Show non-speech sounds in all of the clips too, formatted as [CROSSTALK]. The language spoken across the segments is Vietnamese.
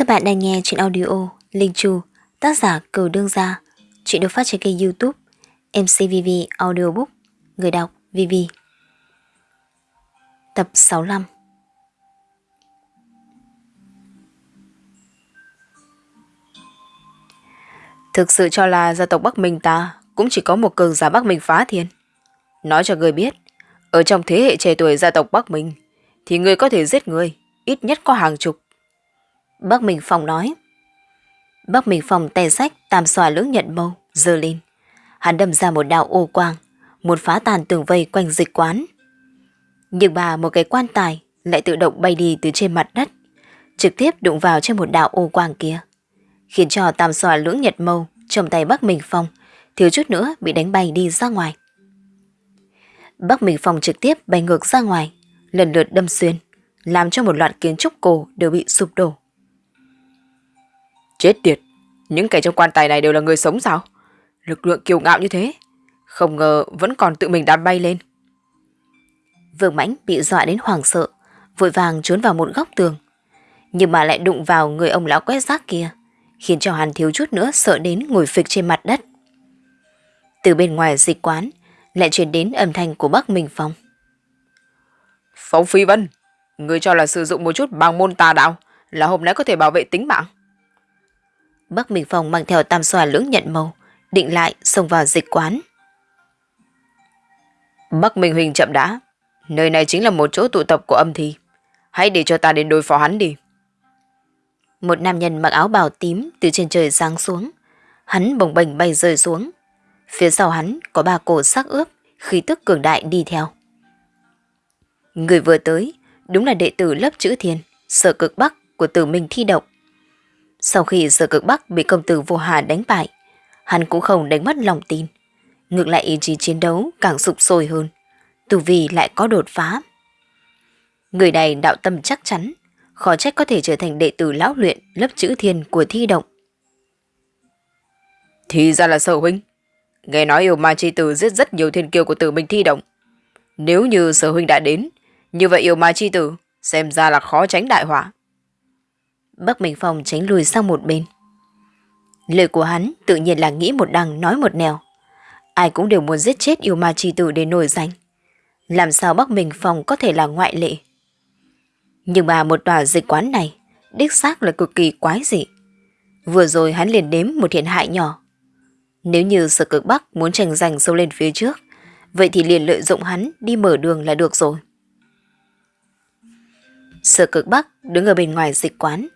Các bạn đang nghe chuyện audio Linh Chu, tác giả cửu Đương Gia. Chuyện được phát trên kênh youtube MCVV Audiobook, người đọc VV. Tập 65 Thực sự cho là gia tộc Bắc Minh ta cũng chỉ có một cường giả Bắc Minh phá thiên. Nói cho người biết, ở trong thế hệ trẻ tuổi gia tộc Bắc Minh, thì người có thể giết người, ít nhất có hàng chục. Bắc Minh Phong nói. Bắc Minh Phong tay sách tam xòa lưỡng nhận mâu, dơ lên. Hắn đâm ra một đạo ô quang, một phá tàn tường vây quanh dịch quán. Nhưng bà một cái quan tài lại tự động bay đi từ trên mặt đất, trực tiếp đụng vào trên một đạo ô quang kia, khiến cho tam xòa lưỡng nhật mâu trong tay Bắc Minh Phong thiếu chút nữa bị đánh bay đi ra ngoài. Bắc Minh Phong trực tiếp bay ngược ra ngoài, lần lượt đâm xuyên, làm cho một loạt kiến trúc cổ đều bị sụp đổ. Chết tiệt, những kẻ trong quan tài này đều là người sống sao? Lực lượng kiêu ngạo như thế, không ngờ vẫn còn tự mình đám bay lên. Vương Mãnh bị dọa đến hoảng sợ, vội vàng trốn vào một góc tường. Nhưng mà lại đụng vào người ông lão quét rác kia, khiến cho hắn thiếu chút nữa sợ đến ngồi phịch trên mặt đất. Từ bên ngoài dịch quán, lại truyền đến âm thanh của Bắc Minh Phong. Phong Phi Vân, người cho là sử dụng một chút bằng môn tà đạo là hôm nay có thể bảo vệ tính mạng. Bắc Minh Phong mang theo tam xoa lưỡng nhận màu, định lại xông vào dịch quán. Bắc Minh Huỳnh chậm đã, nơi này chính là một chỗ tụ tập của âm thi. Hãy để cho ta đến đối phó hắn đi. Một nam nhân mặc áo bào tím từ trên trời giáng xuống. Hắn bồng bềnh bay rơi xuống. Phía sau hắn có ba cổ sắc ướp, khí tức cường đại đi theo. Người vừa tới, đúng là đệ tử lớp chữ thiên, sở cực bắc của tử minh thi động. Sau khi sở cực bắc bị công tử vô hà đánh bại, hắn cũng không đánh mất lòng tin. Ngược lại ý chí chiến đấu càng sụp sôi hơn, tù vì lại có đột phá. Người này đạo tâm chắc chắn, khó trách có thể trở thành đệ tử lão luyện lớp chữ thiên của thi động. Thì ra là sở huynh. Nghe nói yêu ma chi tử giết rất nhiều thiên kiêu của tử mình thi động. Nếu như sở huynh đã đến, như vậy yêu ma chi tử xem ra là khó tránh đại họa. Bắc Minh Phong tránh lùi sang một bên. Lời của hắn tự nhiên là nghĩ một đằng nói một nẻo. Ai cũng đều muốn giết chết yêu ma chi tử để nổi danh. Làm sao Bắc Minh Phong có thể là ngoại lệ? Nhưng mà một tòa dịch quán này, đích xác là cực kỳ quái dị. Vừa rồi hắn liền đếm một thiện hại nhỏ. Nếu như sở cực Bắc muốn tranh giành sâu lên phía trước, vậy thì liền lợi dụng hắn đi mở đường là được rồi. Sở cực Bắc đứng ở bên ngoài dịch quán,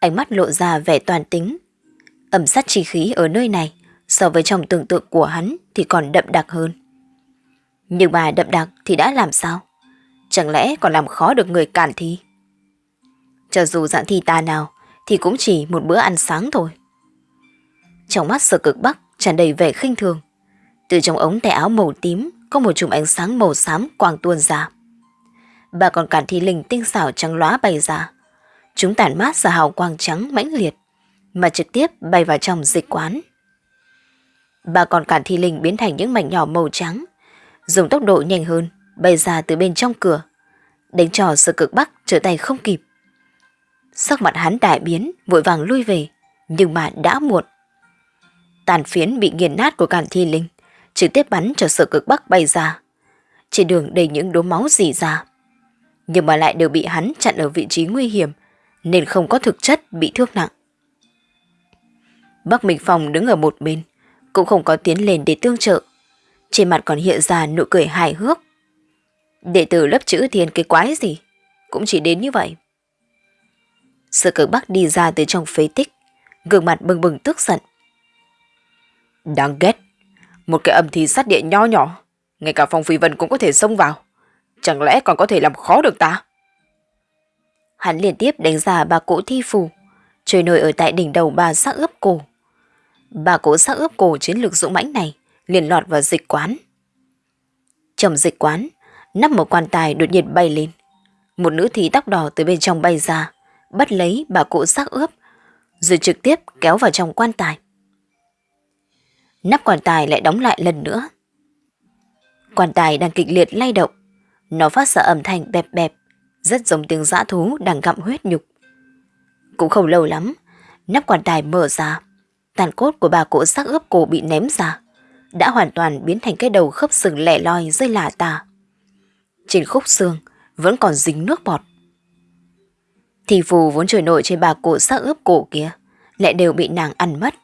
ánh mắt lộ ra vẻ toàn tính. Ẩm sát chi khí ở nơi này, so với trong tưởng tượng của hắn thì còn đậm đặc hơn. Nhưng mà đậm đặc thì đã làm sao? Chẳng lẽ còn làm khó được người cản thi? Cho dù dạng thi ta nào, thì cũng chỉ một bữa ăn sáng thôi. Trong mắt sở cực bắc tràn đầy vẻ khinh thường. Từ trong ống tay áo màu tím có một chùm ánh sáng màu xám quàng tuôn ra. Bà còn cản thi linh tinh xảo trắng lóa bày ra. Chúng tản mát ra hào quang trắng mãnh liệt, mà trực tiếp bay vào trong dịch quán. Bà còn cản thi linh biến thành những mảnh nhỏ màu trắng, dùng tốc độ nhanh hơn, bay ra từ bên trong cửa, đánh trò sự cực bắc trở tay không kịp. Sắc mặt hắn đại biến, vội vàng lui về, nhưng mà đã muộn. Tàn phiến bị nghiền nát của cản thi linh, trực tiếp bắn cho sự cực bắc bay ra. Trên đường đầy những đốm máu dì ra. Nhưng mà lại đều bị hắn chặn ở vị trí nguy hiểm, nên không có thực chất bị thương nặng. Bắc Minh Phong đứng ở một bên, cũng không có tiến lên để tương trợ. Trên mặt còn hiện ra nụ cười hài hước. Đệ tử lớp chữ thiên cái quái gì, cũng chỉ đến như vậy. Sự cực Bắc đi ra từ trong phế tích, gương mặt bừng bừng tức giận. Đáng ghét, một cái âm thi sát địa nho nhỏ, ngay cả Phong Phi Vân cũng có thể xông vào. Chẳng lẽ còn có thể làm khó được ta? Hắn liên tiếp đánh giá bà cỗ thi phù, trôi nổi ở tại đỉnh đầu bà xác ướp cổ. bà cỗ xác ướp cổ chiến lược dũng mãnh này liền lọt vào dịch quán. Trong dịch quán, nắp một quan tài đột nhiên bay lên. Một nữ thí tóc đỏ từ bên trong bay ra, bắt lấy bà cụ xác ướp, rồi trực tiếp kéo vào trong quan tài. Nắp quan tài lại đóng lại lần nữa. Quan tài đang kịch liệt lay động, nó phát ra âm thanh bẹp bẹp, rất giống tiếng dã thú đang gặm huyết nhục. Cũng không lâu lắm, nắp quan tài mở ra, tàn cốt của bà cụ xác ướp cổ bị ném ra, đã hoàn toàn biến thành cái đầu khớp sừng lẻ loi rơi lả tả. Trên khúc xương vẫn còn dính nước bọt. Thì phù vốn trôi nổi trên bà cụ xác ướp cổ kia, lại đều bị nàng ăn mất.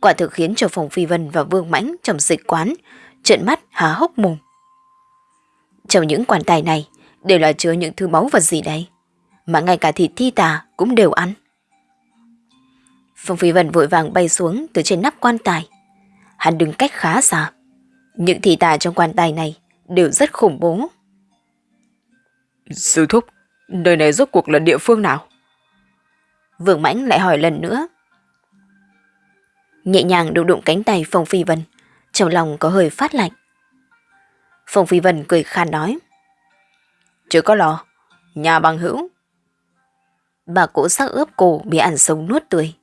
Quả thực khiến cho Phòng Phi Vân và Vương Mãnh trong dịch quán trợn mắt há hốc mồm. Trong những quan tài này đều là chứa những thứ máu vật gì đây? Mà ngay cả thịt thi tà cũng đều ăn. Phong Phi Vân vội vàng bay xuống từ trên nắp quan tài. Hắn đứng cách khá xa. Những thi tà trong quan tài này đều rất khủng bố. Sư thúc, nơi này rốt cuộc là địa phương nào? Vương Mãnh lại hỏi lần nữa. Nhẹ nhàng đụng đụng cánh tay Phong Phi Vân, trong lòng có hơi phát lạnh. Phong Phi Vân cười khan nói. Chứ có lo, nhà bằng hữu. Bà cổ sắc ướp cổ bị ăn sống nuốt tươi.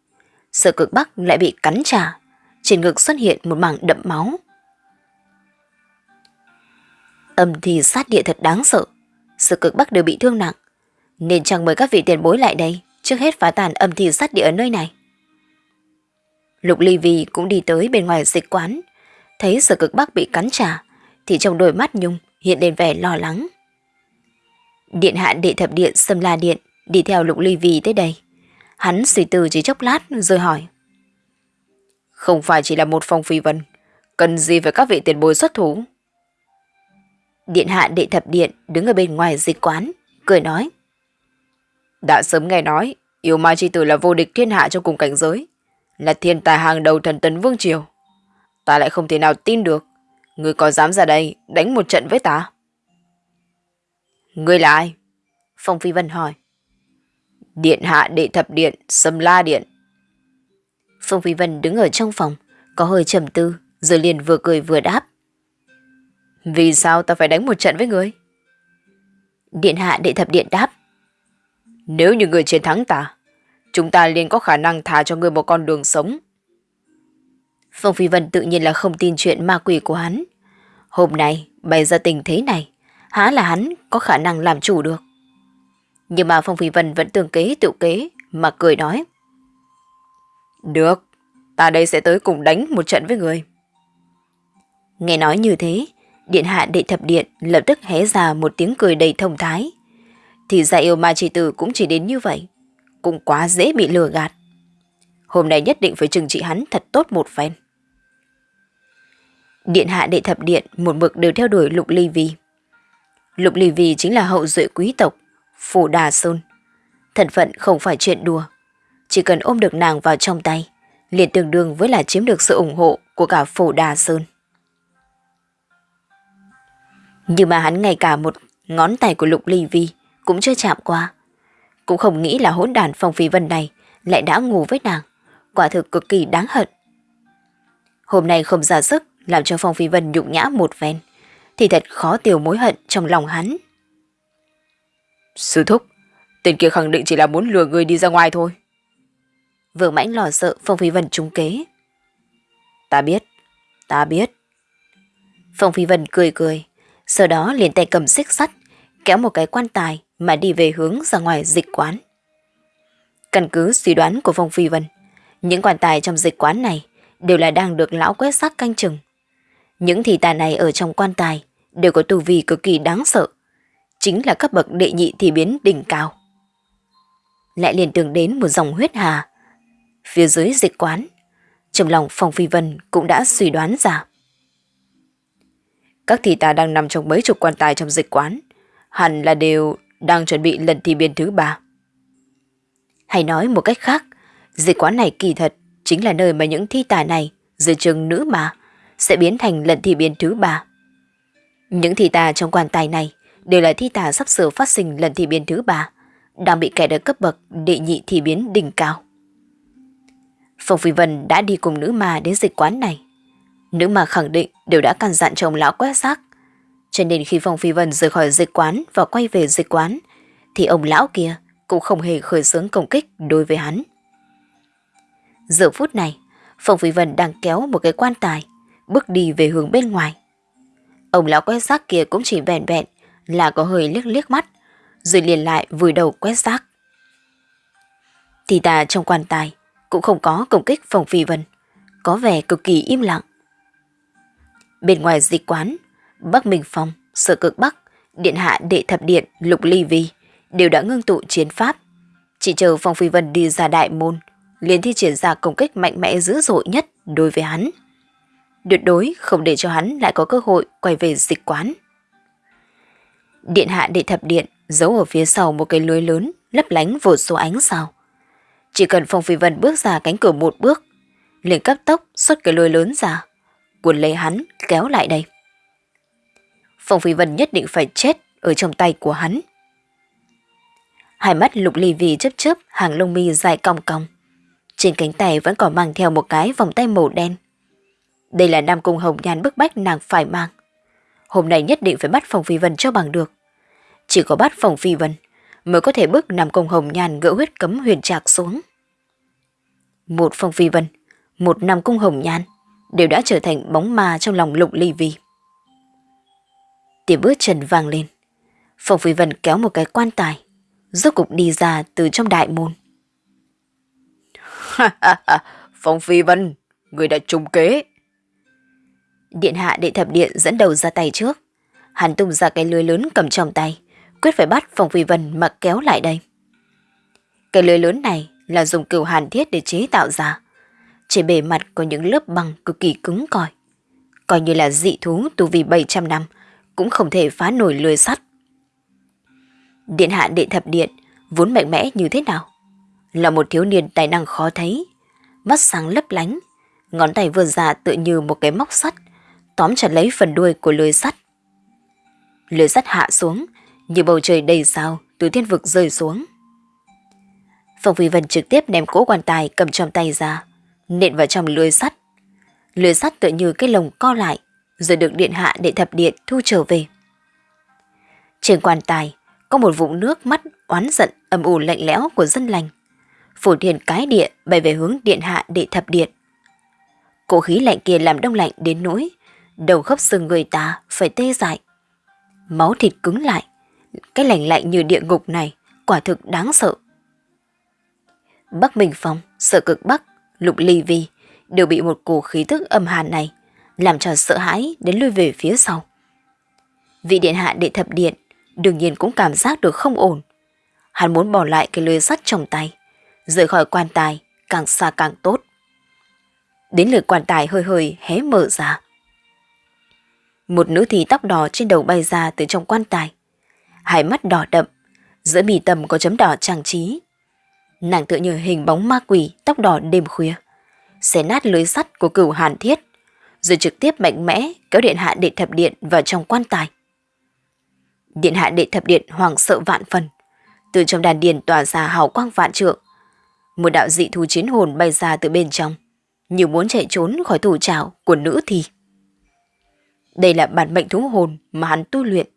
Sở cực bắc lại bị cắn trả. Trên ngực xuất hiện một mảng đậm máu. Âm thì sát địa thật đáng sợ. Sở cực bắc đều bị thương nặng. Nên chẳng mời các vị tiền bối lại đây. Trước hết phá tàn âm thì sát địa ở nơi này. Lục Ly Vi cũng đi tới bên ngoài dịch quán. Thấy sở cực bắc bị cắn trả. Thì trong đôi mắt Nhung hiện lên vẻ lo lắng. Điện hạ đệ thập điện xâm la điện đi theo Lục Ly Vi tới đây. Hắn suy tư chỉ chốc lát rồi hỏi. Không phải chỉ là một phong phi vân, cần gì phải các vị tiền bối xuất thủ? Điện hạ đệ thập điện đứng ở bên ngoài dịch quán, cười nói. Đã sớm nghe nói, yêu ma chi tử là vô địch thiên hạ trong cùng cảnh giới, là thiên tài hàng đầu thần tấn vương triều. Ta lại không thể nào tin được, người có dám ra đây đánh một trận với ta? Người là ai? Phong Phi Vân hỏi. Điện hạ đệ thập điện, sâm la điện. Phong Phi Vân đứng ở trong phòng, có hơi trầm tư, rồi liền vừa cười vừa đáp. Vì sao ta phải đánh một trận với người? Điện hạ đệ thập điện đáp. Nếu như người chiến thắng ta, chúng ta liền có khả năng thả cho người một con đường sống. Phong Phi Vân tự nhiên là không tin chuyện ma quỷ của hắn. Hôm nay, bày ra tình thế này, há là hắn có khả năng làm chủ được. Nhưng mà Phong Phi Vân vẫn tương kế tự kế mà cười nói. Được, ta đây sẽ tới cùng đánh một trận với người. Nghe nói như thế, điện hạ đệ thập điện lập tức hé ra một tiếng cười đầy thông thái. Thì ra yêu ma chỉ tử cũng chỉ đến như vậy, cũng quá dễ bị lừa gạt. Hôm nay nhất định phải trừng trị hắn thật tốt một phen. Điện hạ đệ thập điện một mực đều theo đuổi Lục Ly Vi. Lục Ly Vi chính là hậu duệ quý tộc, Phủ Đà Sơn. Thân phận không phải chuyện đùa. Chỉ cần ôm được nàng vào trong tay, liền tương đương với là chiếm được sự ủng hộ của cả Phủ Đà Sơn. Nhưng mà hắn ngay cả một ngón tay của Lục Ly Vi cũng chưa chạm qua. Cũng không nghĩ là hỗn đàn phong phi vân này lại đã ngủ với nàng. Quả thực cực kỳ đáng hận. Hôm nay không ra sức làm cho Phong Phi Vân nhục nhã một ven, thì thật khó tiêu mối hận trong lòng hắn. Sư thúc, tên kia khẳng định chỉ là muốn lừa người đi ra ngoài thôi. Vương mãnh lo sợ Phong Phi Vân trúng kế. Ta biết, ta biết. Phong Phi Vân cười cười, sau đó liền tay cầm xích sắt, kéo một cái quan tài mà đi về hướng ra ngoài dịch quán. Căn cứ suy đoán của Phong Phi Vân, những quan tài trong dịch quán này đều là đang được lão quét xác canh chừng. Những thị tà này ở trong quan tài đều có tu vi cực kỳ đáng sợ, chính là cấp bậc đệ nhị thì biến đỉnh cao. Lại liền tưởng đến một dòng huyết hà. Phía dưới dịch quán, trong lòng Phong Phi Vân cũng đã suy đoán ra. Các thị tà đang nằm trong mấy chục quan tài trong dịch quán, hẳn là đều đang chuẩn bị lần thi biên thứ ba. Hay nói một cách khác, dịch quán này kỳ thật chính là nơi mà những thi tài này dưới trường nữ mà sẽ biến thành lần thi biến thứ ba. Những thi tà trong quan tài này đều là thi tà sắp sửa phát sinh lần thi biến thứ ba, đang bị kẻ ở cấp bậc đệ nhị thi biến đỉnh cao. Phong Phi Vân đã đi cùng nữ ma đến dịch quán này. Nữ ma khẳng định đều đã căn dặn chồng lão quét xác. Cho nên khi Phong Phi Vân rời khỏi dịch quán và quay về dịch quán, thì ông lão kia cũng không hề khởi xướng công kích đối với hắn. Giờ phút này, Phong Phi Vân đang kéo một cái quan tài, bước đi về hướng bên ngoài. Ông lão quét rác kia cũng chỉ vẹn vẹn là có hơi liếc liếc mắt, rồi liền lại vùi đầu quét rác. Thì ta trong quan tài cũng không có công kích phòng Phi Vân, có vẻ cực kỳ im lặng. Bên ngoài dịch quán, Bắc Minh Phong, Sở Cực Bắc, Điện Hạ Đệ Thập Điện, Lục Ly Vi đều đã ngưng tụ chiến pháp. Chỉ chờ Phong Phi Vân đi ra đại môn, liền thi triển ra công kích mạnh mẽ dữ dội nhất đối với hắn. Tuyệt đối không để cho hắn lại có cơ hội quay về dịch quán. Điện hạ đệ thập điện giấu ở phía sau một cái lưới lớn lấp lánh vô số ánh sao. Chỉ cần Phong Phi Vân bước ra cánh cửa một bước, liền cấp tốc xuất cái lưới lớn ra, cuốn lấy hắn kéo lại đây. Phong Phi Vân nhất định phải chết ở trong tay của hắn. Hai mắt lục ly vì chớp chớp hàng lông mi dài cong cong. Trên cánh tay vẫn còn mang theo một cái vòng tay màu đen. Đây là Nam Cung Hồng Nhan bức bách nàng phải mang. Hôm nay nhất định phải bắt phòng Phi Vân cho bằng được. Chỉ có bắt phòng Phi Vân mới có thể bức Nam Cung Hồng Nhan gỡ huyết cấm huyền trạc xuống. Một phòng Phi Vân, một Nam Cung Hồng Nhan đều đã trở thành bóng ma trong lòng lục ly vi. Tiếng bước chân vang lên. phòng Phi Vân kéo một cái quan tài, rốt cục đi ra từ trong đại môn. [LAUGHS] Phong Phi Vân, người đã trùng kế. Điện hạ đệ thập điện dẫn đầu ra tay trước. Hắn tung ra cái lưới lớn cầm trong tay, quyết phải bắt Phong Phi Vân mà kéo lại đây. Cái lưới lớn này là dùng cửu hàn thiết để chế tạo ra. Trên bề mặt có những lớp băng cực kỳ cứng cỏi. Coi như là dị thú tu vì 700 năm, cũng không thể phá nổi lưới sắt. Điện hạ đệ thập điện vốn mạnh mẽ như thế nào? Là một thiếu niên tài năng khó thấy, mắt sáng lấp lánh, ngón tay vươn ra tự như một cái móc sắt, tóm chặt lấy phần đuôi của lưới sắt. Lưới sắt hạ xuống, như bầu trời đầy sao từ thiên vực rơi xuống. Phong Phi Vân trực tiếp ném cỗ quan tài cầm trong tay ra, nện vào trong lưới sắt. Lưới sắt tự như cái lồng co lại, rồi được điện hạ để thập điện thu trở về. Trên quan tài có một vũng nước mắt oán giận âm u lạnh lẽo của dân lành. Phủ thiền cái địa bay về hướng điện hạ để thập điện. Cổ khí lạnh kia làm đông lạnh đến nỗi, đầu khớp xương người ta phải tê dại. Máu thịt cứng lại, cái lạnh lạnh như địa ngục này quả thực đáng sợ. Bắc Minh Phong, sợ cực Bắc, Lục Ly Vi đều bị một cổ khí thức âm hàn này làm cho sợ hãi đến lui về phía sau. Vị điện hạ đệ thập điện đương nhiên cũng cảm giác được không ổn. Hắn muốn bỏ lại cái lưới sắt trong tay, rời khỏi quan tài càng xa càng tốt. Đến lượt quan tài hơi hơi hé mở ra. Một nữ thì tóc đỏ trên đầu bay ra từ trong quan tài. Hai mắt đỏ đậm, giữa mì tầm có chấm đỏ trang trí. Nàng tựa như hình bóng ma quỷ tóc đỏ đêm khuya. Xé nát lưới sắt của cửu hàn thiết rồi trực tiếp mạnh mẽ kéo điện hạ đệ thập điện vào trong quan tài. Điện hạ đệ thập điện hoàng sợ vạn phần, từ trong đàn điền tỏa ra hào quang vạn trượng. Một đạo dị thú chiến hồn bay ra từ bên trong, như muốn chạy trốn khỏi thủ trảo của nữ thì. Đây là bản mệnh thú hồn mà hắn tu luyện,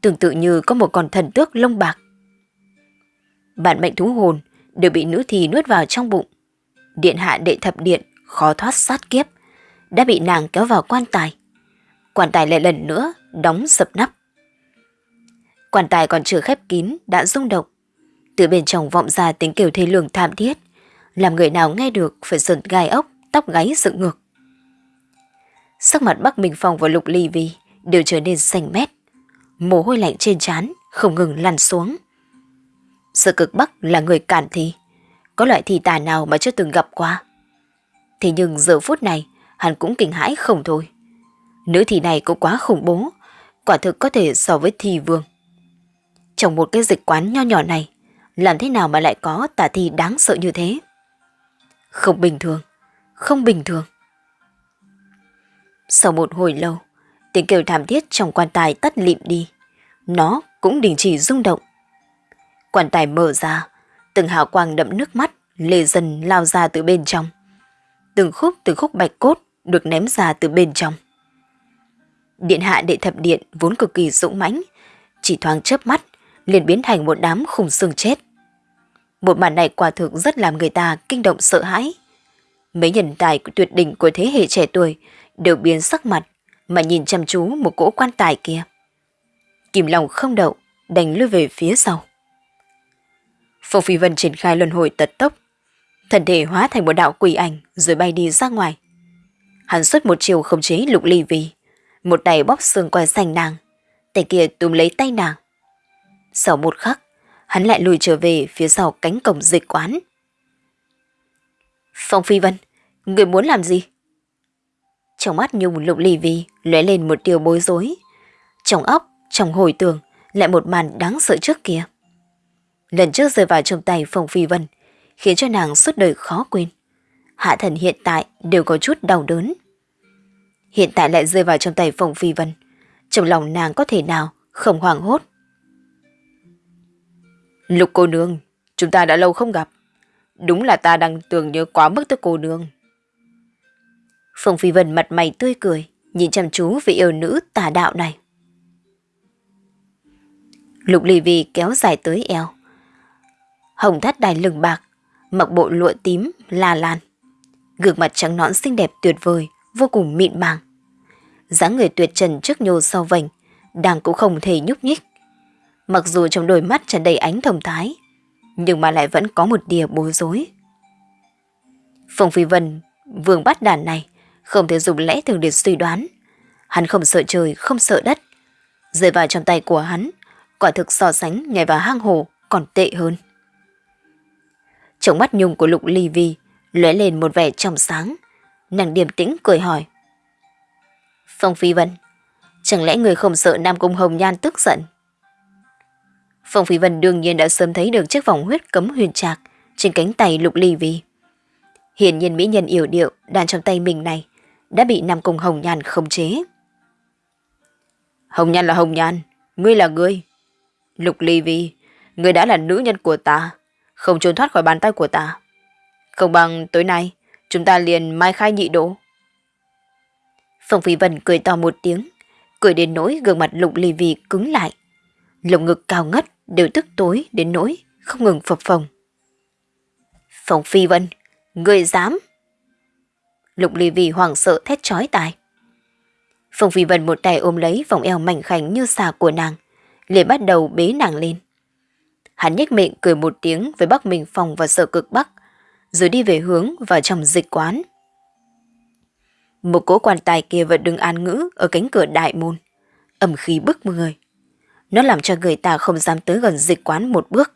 tương tự như có một con thần tước lông bạc. Bản mệnh thú hồn đều bị nữ thì nuốt vào trong bụng. Điện hạ đệ thập điện khó thoát sát kiếp, đã bị nàng kéo vào quan tài. Quan tài lại lần nữa đóng sập nắp. Quan tài còn chưa khép kín đã rung động. Từ bên trong vọng ra tiếng kêu thê lương thảm thiết, làm người nào nghe được phải sờn gai ốc, tóc gáy dựng ngược. Sắc mặt Bắc Minh Phong và Lục Ly Vi đều trở nên xanh mét. Mồ hôi lạnh trên trán không ngừng lăn xuống. Sở cực Bắc là người cản thi, có loại thi tà nào mà chưa từng gặp qua. Thế nhưng giờ phút này, hắn cũng kinh hãi không thôi. Nữ thi này cũng quá khủng bố, quả thực có thể so với thi vương. Trong một cái dịch quán nho nhỏ này, làm thế nào mà lại có tà thi đáng sợ như thế? Không bình thường, không bình thường. Sau một hồi lâu, tiếng kêu thảm thiết trong quan tài tắt lịm đi. Nó cũng đình chỉ rung động. Quan tài mở ra, từng hào quang đậm nước mắt lê dần lao ra từ bên trong. Từng khúc từng khúc bạch cốt được ném ra từ bên trong. Điện hạ đệ thập điện vốn cực kỳ dũng mãnh, chỉ thoáng chớp mắt liền biến thành một đám khủng xương chết. Một màn này quả thực rất làm người ta kinh động sợ hãi. Mấy nhân tài tuyệt đỉnh của thế hệ trẻ tuổi đều biến sắc mặt mà nhìn chăm chú một cỗ quan tài kia. Kìm lòng không đậu, đành lui về phía sau. Phong Phi Vân triển khai luân hồi tật tốc Thần thể hóa thành một đạo quỷ ảnh rồi bay đi ra ngoài. Hắn xuất một chiều không chế lục ly vi, một tay bóp xương quai xanh nàng, tay kia túm lấy tay nàng. Sau một khắc, hắn lại lùi trở về phía sau cánh cổng dịch quán. Phong Phi Vân, người muốn làm gì? Trong mắt Nhung lục lì vì lóe lên một điều bối rối. Trong óc, trong hồi tưởng, lại một màn đáng sợ trước kia. Lần trước rơi vào trong tay Phong Phi Vân, khiến cho nàng suốt đời khó quên. Hạ thần hiện tại đều có chút đau đớn. Hiện tại lại rơi vào trong tay Phong Phi Vân. Trong lòng nàng có thể nào không hoảng hốt. Lục cô nương, chúng ta đã lâu không gặp. Đúng là ta đang tưởng nhớ quá mức tới cô nương. Phong Phi Vân mặt mày tươi cười, nhìn chăm chú vị yêu nữ tà đạo này. Lục Ly Vi kéo dài tới eo. Hồng thắt đài lừng bạc, mặc bộ lụa tím, la lan. Gương mặt trắng nõn xinh đẹp tuyệt vời, vô cùng mịn màng. dáng người tuyệt trần trước nhô sau vành, đang cũng không thể nhúc nhích. Mặc dù trong đôi mắt tràn đầy ánh thông thái, nhưng mà lại vẫn có một đìa bối rối. Phong Phi Vân, vương bắt đàn này, không thể dùng lẽ thường để suy đoán. Hắn không sợ trời, không sợ đất. Rơi vào trong tay của hắn, quả thực so sánh nhảy vào hang hồ còn tệ hơn. Trong mắt nhung của Lục Ly Vi lóe lên một vẻ trong sáng. Nàng điềm tĩnh cười hỏi. Phong Phi Vân, chẳng lẽ người không sợ Nam Cung Hồng Nhan tức giận? Phong Phi Vân đương nhiên đã sớm thấy được chiếc vòng huyết cấm huyền trạc trên cánh tay Lục Ly Vi. Hiển nhiên mỹ nhân yểu điệu đàn trong tay mình này đã bị Nam Cung Hồng Nhan khống chế. Hồng Nhan là Hồng Nhan, ngươi là ngươi. Lục Ly Vi, ngươi đã là nữ nhân của ta, không trốn thoát khỏi bàn tay của ta. Không bằng tối nay, chúng ta liền mai khai nhị độ. Phong Phi Vân cười to một tiếng, cười đến nỗi gương mặt Lục Ly Vi cứng lại. Lồng ngực cao ngất đều tức tối đến nỗi không ngừng phập phồng. Phong Phi Vân, ngươi dám... Lục Ly Vi hoảng sợ thét chói tai. Phong Phi Vân một tay ôm lấy vòng eo mảnh khảnh như xà của nàng, liền bắt đầu bế nàng lên. Hắn nhếch miệng cười một tiếng với Bắc Minh Phong và Sở Cực Bắc, rồi đi về hướng vào trong dịch quán. Một cỗ quan tài kia vẫn đứng an ngữ ở cánh cửa đại môn, ẩm khí bức người. Nó làm cho người ta không dám tới gần dịch quán một bước.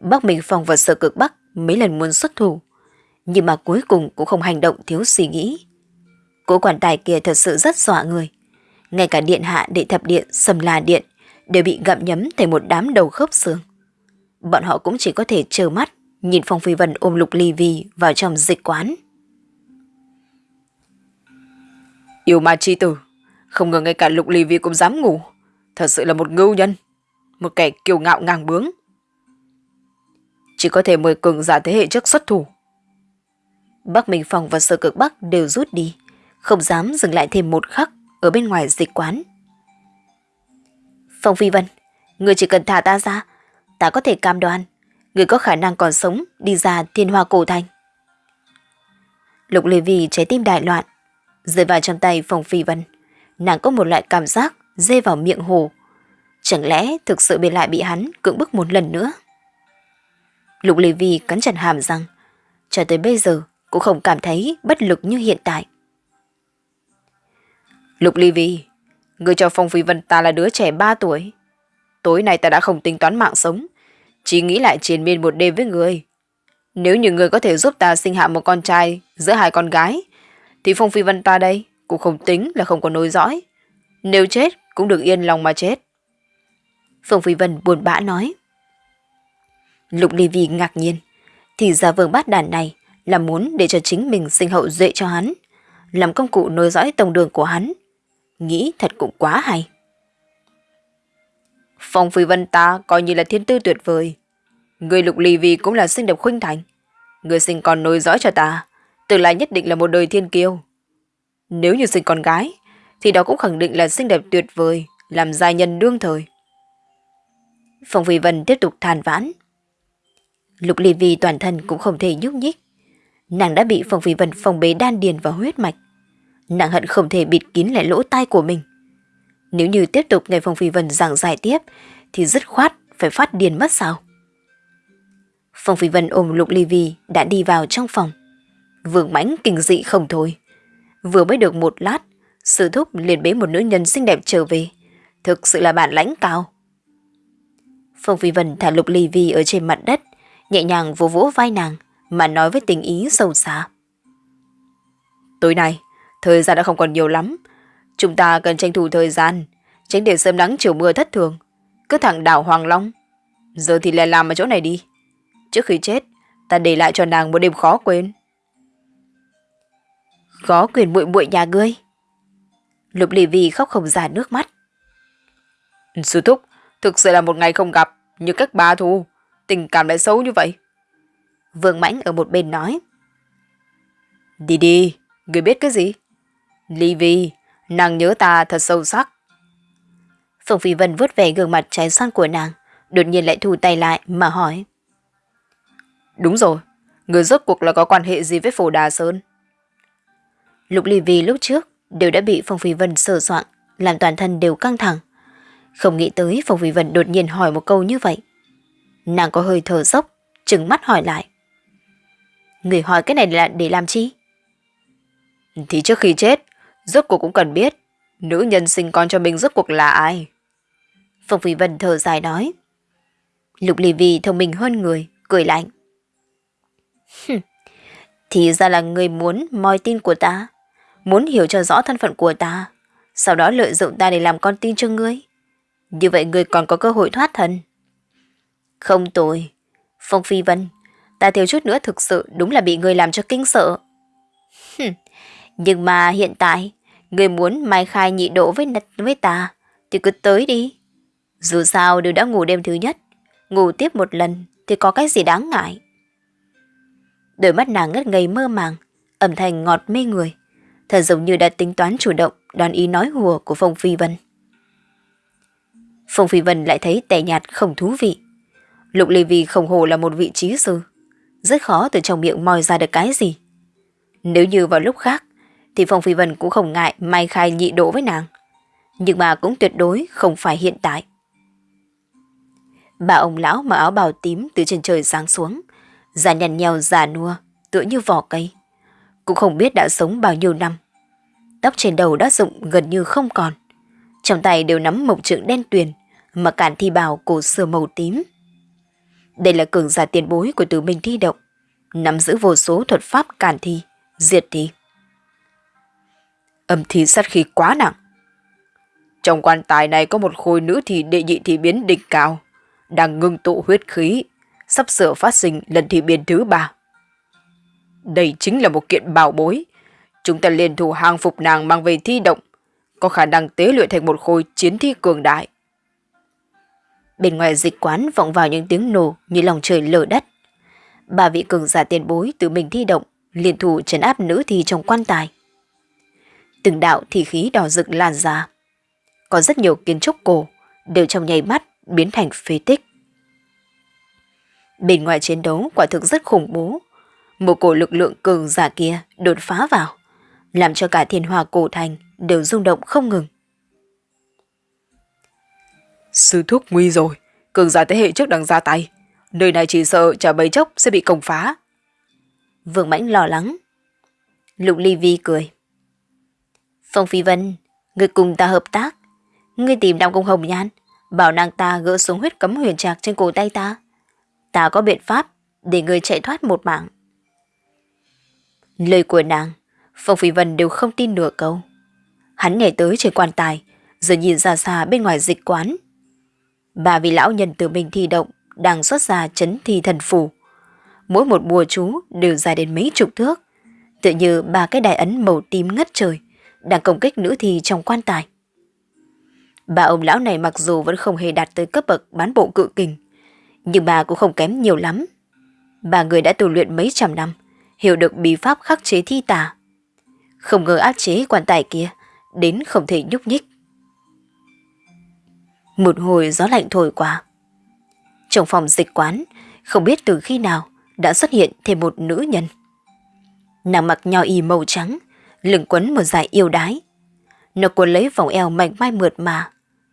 Bắc Minh Phong và Sở Cực Bắc mấy lần muốn xuất thủ, nhưng mà cuối cùng cũng không hành động thiếu suy nghĩ. Cố quản tài kia thật sự rất dọa người. Ngay cả điện hạ đệ thập điện, sầm là điện đều bị gặm nhấm thành một đám đầu khớp xương. Bọn họ cũng chỉ có thể chờ mắt nhìn Phong Phi Vân ôm lục ly vi vào trong dịch quán. Yêu ma chi tử, không ngờ ngay cả lục ly vi cũng dám ngủ. Thật sự là một ngưu nhân, một kẻ kiêu ngạo ngang bướng. Chỉ có thể mời cường giả thế hệ trước xuất thủ. Bắc Minh Phong và Sơ Cực Bắc đều rút đi, không dám dừng lại thêm một khắc ở bên ngoài dịch quán. Phong Phi Vân, người chỉ cần thả ta ra, ta có thể cam đoan, người có khả năng còn sống đi ra thiên hoa cổ thành. Lục Lê Vi trái tim đại loạn, rơi vào trong tay Phong Phi Vân. Nàng có một loại cảm giác dê vào miệng hồ. Chẳng lẽ thực sự bị lại bị hắn cưỡng bức một lần nữa? Lục Lê Vi cắn chặt hàm răng. Cho tới bây giờ cũng không cảm thấy bất lực như hiện tại. Lục Ly Vi, người cho Phong Phi Vân ta là đứa trẻ 3 tuổi. Tối nay ta đã không tính toán mạng sống, chỉ nghĩ lại triền miên một đêm với người. Nếu như người có thể giúp ta sinh hạ một con trai giữa hai con gái, thì Phong Phi Vân ta đây cũng không tính là không có nối dõi. Nếu chết cũng được yên lòng mà chết. Phong Phi Vân buồn bã nói. Lục Ly Vi ngạc nhiên, thì ra vương bát đàn này là muốn để cho chính mình sinh hậu duệ cho hắn, làm công cụ nối dõi tổng đường của hắn. Nghĩ thật cũng quá hay. Phong Phi Vân ta coi như là thiên tư tuyệt vời. Người lục ly vi cũng là sinh đẹp khuynh thành. Người sinh con nối dõi cho ta, tương lai nhất định là một đời thiên kiêu. Nếu như sinh con gái, thì đó cũng khẳng định là xinh đẹp tuyệt vời, làm gia nhân đương thời. Phong Phi Vân tiếp tục than vãn. Lục Ly Vi toàn thân cũng không thể nhúc nhích. Nàng đã bị phòng Phi Vân phòng bế đan điền vào huyết mạch. Nàng hận không thể bịt kín lại lỗ tai của mình. Nếu như tiếp tục nghe phòng Phi Vân giảng giải tiếp, thì dứt khoát phải phát điền mất sao. Phong Phi Vân ôm Lục Ly Vi đã đi vào trong phòng. Vương mãnh kinh dị không thôi. Vừa mới được một lát, sự thúc liền bế một nữ nhân xinh đẹp trở về. Thực sự là bản lãnh cao. Phong Phi Vân thả Lục Ly Vi ở trên mặt đất, nhẹ nhàng vỗ vỗ vai nàng, mà nói với tình ý sâu xa. Tối nay, thời gian đã không còn nhiều lắm. Chúng ta cần tranh thủ thời gian, tránh để sớm nắng chiều mưa thất thường. Cứ thẳng đảo Hoàng Long. Giờ thì lại làm ở chỗ này đi. Trước khi chết, ta để lại cho nàng một đêm khó quên. Khó quyền muội muội nhà ngươi. Lục Lì Vi khóc không ra nước mắt. Sư thúc, thực sự là một ngày không gặp, như các bà thu, tình cảm lại xấu như vậy. Vương Mãnh ở một bên nói. Đi đi, người biết cái gì? Ly Vi, nàng nhớ ta thật sâu sắc. Phùng Phi Vân vuốt về gương mặt trái xoan của nàng, đột nhiên lại thu tay lại mà hỏi. Đúng rồi, người rốt cuộc là có quan hệ gì với Phổ Đà Sơn? Lục Ly Vi lúc trước đều đã bị phùng Phi Vân sờ soạn, làm toàn thân đều căng thẳng. Không nghĩ tới phùng Phi Vân đột nhiên hỏi một câu như vậy. Nàng có hơi thở dốc, trừng mắt hỏi lại. Người hỏi cái này là để làm chi? Thì trước khi chết, rốt cuộc cũng cần biết nữ nhân sinh con cho mình rốt cuộc là ai. Phong Phi Vân thở dài nói. Lục Ly Vi thông minh hơn người, cười lạnh. Thì ra là người muốn moi tin của ta, muốn hiểu cho rõ thân phận của ta, sau đó lợi dụng ta để làm con tin cho ngươi. Như vậy ngươi còn có cơ hội thoát thân. Không tồi, Phong Phi Vân, ta thiếu chút nữa thực sự đúng là bị người làm cho kinh sợ. Nhưng mà hiện tại, người muốn mai khai nhị độ với với ta, thì cứ tới đi. Dù sao đều đã ngủ đêm thứ nhất, ngủ tiếp một lần thì có cái gì đáng ngại. Đôi mắt nàng ngất ngây mơ màng, âm thanh ngọt mê người, thật giống như đã tính toán chủ động đón ý nói hùa của Phong Phi Vân. Phong Phi Vân lại thấy tẻ nhạt không thú vị. Lục Lê Vi không hồ là một vị trí sư, rất khó từ trong miệng moi ra được cái gì. Nếu như vào lúc khác, thì Phong Phi Vân cũng không ngại mai khai nhị độ với nàng. Nhưng mà cũng tuyệt đối không phải hiện tại. Bà ông lão mặc áo bào tím từ trên trời sáng xuống, già nhằn nhèo già nua, tựa như vỏ cây. Cũng không biết đã sống bao nhiêu năm. Tóc trên đầu đã rụng gần như không còn. Trong tay đều nắm mộc trượng đen tuyền, mà cản thi bào cổ xưa màu tím. Đây là cường giả tiền bối của tử minh thi động, nắm giữ vô số thuật pháp cản thi, diệt thi. Âm thi sát khí quá nặng. Trong quan tài này có một khối nữ thì đệ nhị thì biến đỉnh cao, đang ngưng tụ huyết khí, sắp sửa phát sinh lần thi biến thứ ba. Đây chính là một kiện bảo bối. Chúng ta liền thủ hàng phục nàng mang về thi động, có khả năng tế luyện thành một khối chiến thi cường đại. Bên ngoài dịch quán vọng vào những tiếng nổ như lòng trời lở đất. Ba vị cường giả tiền bối từ mình thi động, liên thủ trấn áp nữ thi trong quan tài. Từng đạo thì khí đỏ rực lan ra. Có rất nhiều kiến trúc cổ, đều trong nháy mắt biến thành phế tích. Bên ngoài chiến đấu quả thực rất khủng bố. Một cổ lực lượng cường giả kia đột phá vào, làm cho cả thiên hòa cổ thành đều rung động không ngừng. Sư thúc nguy rồi, cường giả thế hệ trước đang ra tay. Nơi này chỉ sợ chả bấy chốc sẽ bị công phá. Vương Mãnh lo lắng. Lục Ly Vi cười. Phong Phi Vân, người cùng ta hợp tác. Ngươi tìm Nam Công Hồng Nhan, bảo nàng ta gỡ xuống huyết cấm huyền trạc trên cổ tay ta. Ta có biện pháp để người chạy thoát một mạng. Lời của nàng, Phong Phi Vân đều không tin nửa câu. Hắn nhảy tới trên quan tài, rồi nhìn ra xa bên ngoài dịch quán. Ba vị lão nhân từ mình thi động đang xuất ra chấn thi thần phù. Mỗi một bùa chú đều dài đến mấy chục thước, tự như ba cái đài ấn màu tím ngất trời đang công kích nữ thi trong quan tài. Bà ông lão này mặc dù vẫn không hề đạt tới cấp bậc bán bộ cự kình, nhưng bà cũng không kém nhiều lắm. Bà người đã tu luyện mấy trăm năm, hiểu được bí pháp khắc chế thi tà. Không ngờ áp chế quan tài kia, đến không thể nhúc nhích. Một hồi gió lạnh thổi qua. Trong phòng dịch quán, không biết từ khi nào đã xuất hiện thêm một nữ nhân. Nàng mặc nho y màu trắng, lưng quấn một dài yêu đái. Nó cuốn lấy vòng eo mảnh mai mượt mà,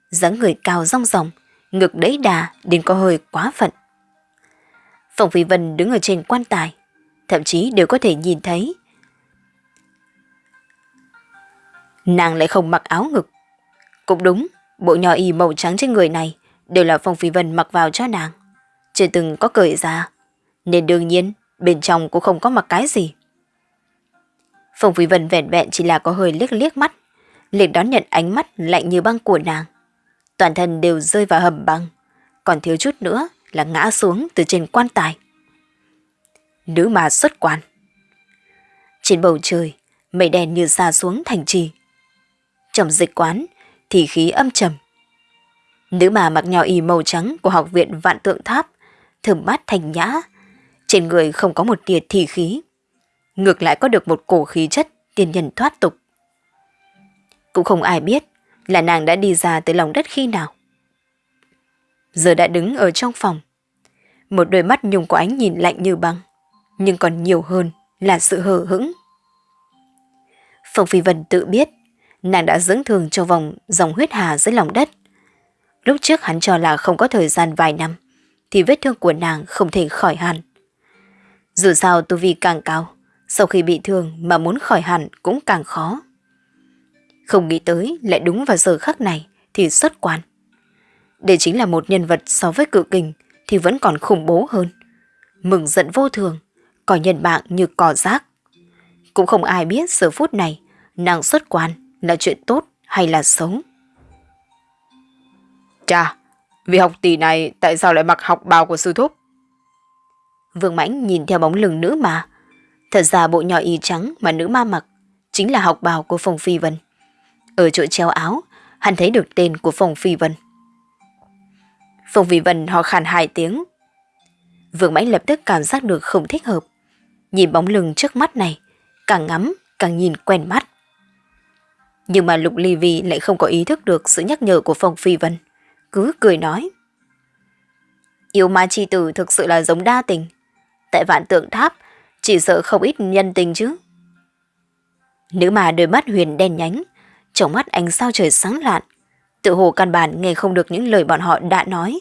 dáng người cao rong ròng, ngực đẫy đà đến có hơi quá phận. phòng Phi Vân đứng ở trên quan tài, thậm chí đều có thể nhìn thấy. Nàng lại không mặc áo ngực. Cũng đúng, bộ nhỏ y màu trắng trên người này đều là Phong Phi Vân mặc vào cho nàng. Chưa từng có cởi ra, nên đương nhiên bên trong cũng không có mặc cái gì. Phong Phi Vân vẹn vẹn chỉ là có hơi liếc liếc mắt, liền đón nhận ánh mắt lạnh như băng của nàng. Toàn thân đều rơi vào hầm băng, còn thiếu chút nữa là ngã xuống từ trên quan tài. Nữ mà xuất quan. Trên bầu trời, mây đen như xa xuống thành trì. Trong dịch quán, thì khí âm trầm. Nữ mà mặc nhỏ y màu trắng của học viện Vạn Tượng Tháp, thơm mát thành nhã, trên người không có một tia thì khí. Ngược lại có được một cổ khí chất tiên nhân thoát tục. Cũng không ai biết là nàng đã đi ra tới lòng đất khi nào. Giờ đã đứng ở trong phòng. Một đôi mắt nhung của ánh nhìn lạnh như băng, nhưng còn nhiều hơn là sự hờ hững. Phong Phi Vân tự biết, nàng đã dưỡng thường cho vòng dòng huyết hà dưới lòng đất. Lúc trước hắn cho là không có thời gian vài năm, thì vết thương của nàng không thể khỏi hẳn. Dù sao tu vi càng cao, sau khi bị thương mà muốn khỏi hẳn cũng càng khó. Không nghĩ tới lại đúng vào giờ khắc này thì xuất quan. Đây chính là một nhân vật so với cự kình thì vẫn còn khủng bố hơn. Mừng giận vô thường, coi nhân mạng như cỏ rác. Cũng không ai biết giờ phút này nàng xuất quan là chuyện tốt hay là xấu. Chà, vì học tỷ này tại sao lại mặc học bào của sư thúc? Vương Mãnh nhìn theo bóng lưng nữ mà. Thật ra bộ nhỏ y trắng mà nữ ma mặc chính là học bào của Phong Phi Vân. Ở chỗ treo áo, hắn thấy được tên của Phong Phi Vân. Phong Phi Vân họ khàn hai tiếng. Vương Mãnh lập tức cảm giác được không thích hợp. Nhìn bóng lưng trước mắt này, càng ngắm, càng nhìn quen mắt. Nhưng mà Lục Ly Vi lại không có ý thức được sự nhắc nhở của Phong Phi Vân. Cứ cười nói. Yêu ma chi tử thực sự là giống đa tình. Tại vạn tượng tháp, chỉ sợ không ít nhân tình chứ. Nữ mà đôi mắt huyền đen nhánh, trong mắt ánh sao trời sáng lạn, tự hồ căn bản nghe không được những lời bọn họ đã nói.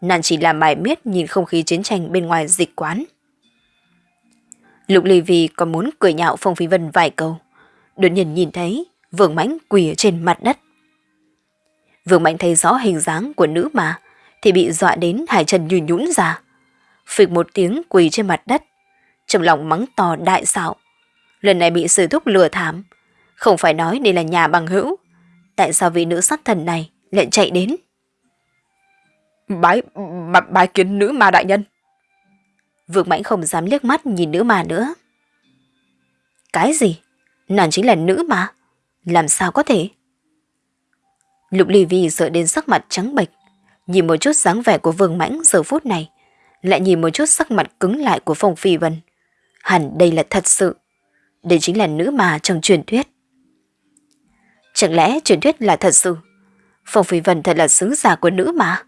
Nàng chỉ làm mải miết nhìn không khí chiến tranh bên ngoài dịch quán. Lục Ly Vi còn muốn cười nhạo Phong Phi Vân vài câu. Đột nhiên nhìn thấy Vương Mãnh quỳ ở trên mặt đất. Vương Mãnh thấy rõ hình dáng của nữ mà, thì bị dọa đến hai chân nhùn nhũn ra. Phịch một tiếng quỳ trên mặt đất, trong lòng mắng to đại xạo. Lần này bị sư thúc lừa thảm, không phải nói đây là nhà bằng hữu. Tại sao vị nữ sát thần này lại chạy đến? Bái, bái, bái kiến nữ ma đại nhân. Vương Mãnh không dám liếc mắt nhìn nữ ma nữa. Cái gì? Nàng chính là nữ ma? Làm sao có thể? Lục Ly Vi sợ đến sắc mặt trắng bệch, nhìn một chút dáng vẻ của Vương Mãnh giờ phút này, lại nhìn một chút sắc mặt cứng lại của Phong Phi Vân. Hẳn đây là thật sự. Đây chính là nữ mà trong truyền thuyết. Chẳng lẽ truyền thuyết là thật sự? Phong Phi Vân thật là sứ giả của nữ mà.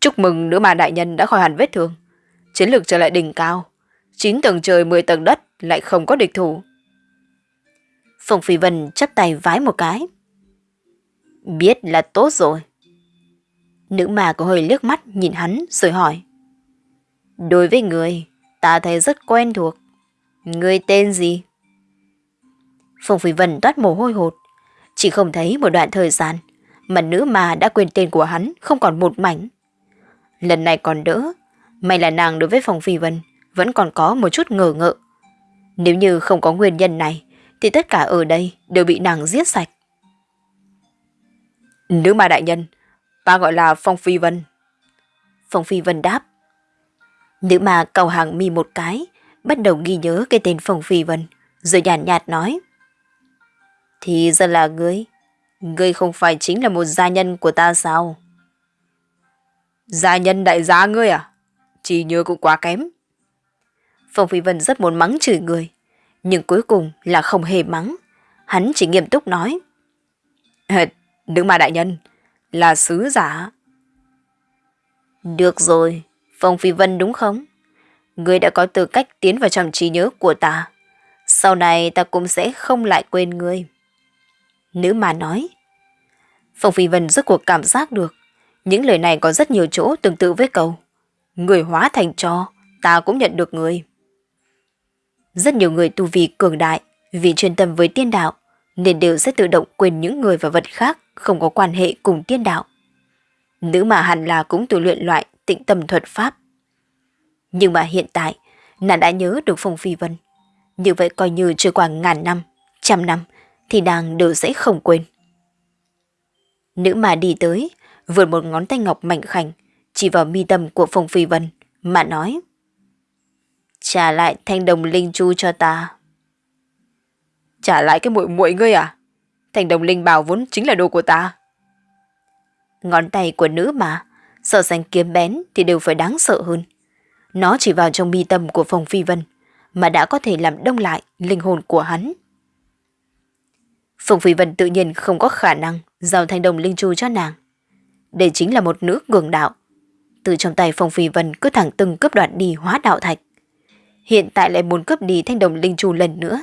Chúc mừng nữ mà đại nhân đã khỏi hẳn vết thương. Chiến lược trở lại đỉnh cao. 9 tầng trời 10 tầng đất lại không có địch thủ. Phùng Phi Vân chấp tay vái một cái. Biết là tốt rồi. Nữ mà có hơi liếc mắt nhìn hắn rồi hỏi. Đối với người, ta thấy rất quen thuộc. Người tên gì? Phùng Phi Vân toát mồ hôi hột. Chỉ không thấy một đoạn thời gian mà nữ mà đã quên tên của hắn không còn một mảnh. Lần này còn đỡ, may là nàng đối với Phùng Phi Vân vẫn còn có một chút ngờ ngợ. Nếu như không có nguyên nhân này, thì tất cả ở đây đều bị nàng giết sạch. Nữ ma đại nhân, ta gọi là Phong Phi Vân. Phong Phi Vân đáp. Nữ ma cầu hàng mi một cái, bắt đầu ghi nhớ cái tên Phong Phi Vân, rồi nhàn nhạt, nhạt nói. Thì ra là ngươi, ngươi không phải chính là một gia nhân của ta sao? Gia nhân đại gia ngươi à? Chỉ nhớ cũng quá kém. Phong Phi Vân rất muốn mắng chửi người, nhưng cuối cùng là không hề mắng. Hắn chỉ nghiêm túc nói. Nữ ma đại nhân, là sứ giả. Được rồi, Phong Phi Vân đúng không? Ngươi đã có tư cách tiến vào trong trí nhớ của ta. Sau này ta cũng sẽ không lại quên ngươi. Nữ ma nói. Phong Phi Vân rất cuộc cảm giác được. Những lời này có rất nhiều chỗ tương tự với câu. người hóa thành cho, ta cũng nhận được người. Rất nhiều người tu vi cường đại, vì chuyên tâm với tiên đạo, nên đều sẽ tự động quên những người và vật khác không có quan hệ cùng tiên đạo. Nữ mà hẳn là cũng tu luyện loại tịnh tâm thuật pháp. Nhưng mà hiện tại, nàng đã nhớ được Phong Phi Vân. Như vậy coi như trôi qua ngàn năm, trăm năm, thì nàng đều sẽ không quên. Nữ mà đi tới, vượt một ngón tay ngọc mảnh khảnh, chỉ vào mi tâm của Phong Phi Vân, mà nói. Trả lại thanh đồng linh chu cho ta. Trả lại cái muội muội ngươi à? Thanh đồng linh bảo vốn chính là đồ của ta. Ngón tay của nữ mà, sợ sánh kiếm bén thì đều phải đáng sợ hơn. Nó chỉ vào trong mi tâm của phòng Phi Vân, mà đã có thể làm đông lại linh hồn của hắn. Phùng Phi Vân tự nhiên không có khả năng giao thanh đồng linh chu cho nàng. Đây chính là một nữ cường đạo. Từ trong tay Phùng Phi Vân cứ thẳng từng cướp đoạt đi hóa đạo thạch. Hiện tại lại muốn cướp đi thanh đồng linh chu lần nữa.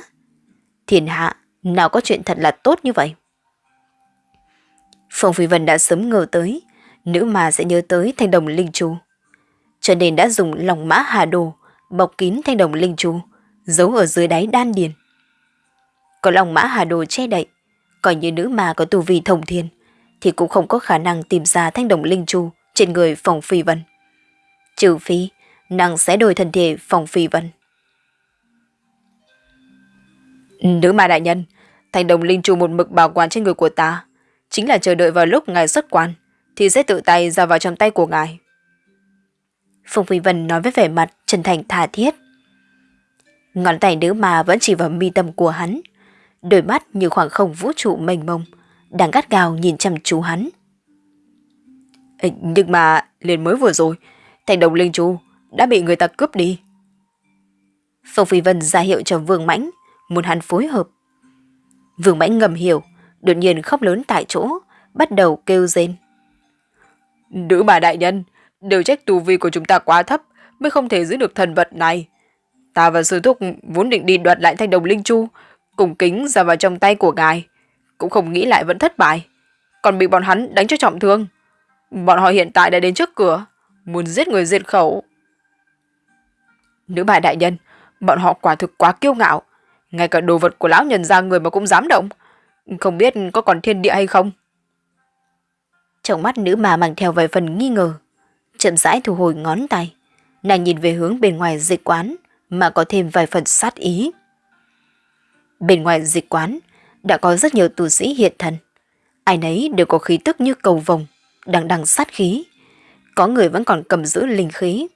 Thiên hạ, nào có chuyện thật là tốt như vậy? Phong Phi Vân đã sớm ngờ tới, nữ mà sẽ nhớ tới thanh đồng linh chu. Cho nên đã dùng lòng mã hà đồ, bọc kín thanh đồng linh chu, giấu ở dưới đáy đan điền. Có lòng mã hà đồ che đậy, coi như nữ mà có tu vi thông thiên, thì cũng không có khả năng tìm ra thanh đồng linh chu trên người Phong Phi Vân. Trừ phi, nàng sẽ đổi thân thể phòng Phi Vân. Nữ ma đại nhân, thành đồng linh trù một mực bảo quản trên người của ta, chính là chờ đợi vào lúc ngài xuất quan, thì sẽ tự tay ra vào trong tay của ngài. Phùng Phi Vân nói với vẻ mặt chân thành tha thiết. Ngón tay nữ ma vẫn chỉ vào mi tâm của hắn, đôi mắt như khoảng không vũ trụ mênh mông, đang gắt gào nhìn chăm chú hắn. Ê, nhưng mà liền mới vừa rồi, thành đồng linh chu đã bị người ta cướp đi. Phong Phi Vân ra hiệu cho Vương Mãnh, muốn hắn phối hợp. Vương Mãnh ngầm hiểu, đột nhiên khóc lớn tại chỗ, bắt đầu kêu rên. Nữ bà đại nhân, đều trách tu vi của chúng ta quá thấp, mới không thể giữ được thần vật này. Ta và sư thúc vốn định đi đoạt lại thanh đồng linh chu, cùng kính ra vào trong tay của ngài. Cũng không nghĩ lại vẫn thất bại. Còn bị bọn hắn đánh cho trọng thương. Bọn họ hiện tại đã đến trước cửa, muốn giết người diệt khẩu. Nữ bà đại nhân, bọn họ quả thực quá kiêu ngạo. Ngay cả đồ vật của lão nhân ra người mà cũng dám động. Không biết có còn thiên địa hay không? Trong mắt nữ mà mang theo vài phần nghi ngờ. Chậm rãi thu hồi ngón tay. Nàng nhìn về hướng bên ngoài dịch quán mà có thêm vài phần sát ý. Bên ngoài dịch quán đã có rất nhiều tu sĩ hiện thần, Ai nấy đều có khí tức như cầu vồng, đằng đằng sát khí. Có người vẫn còn cầm giữ linh khí.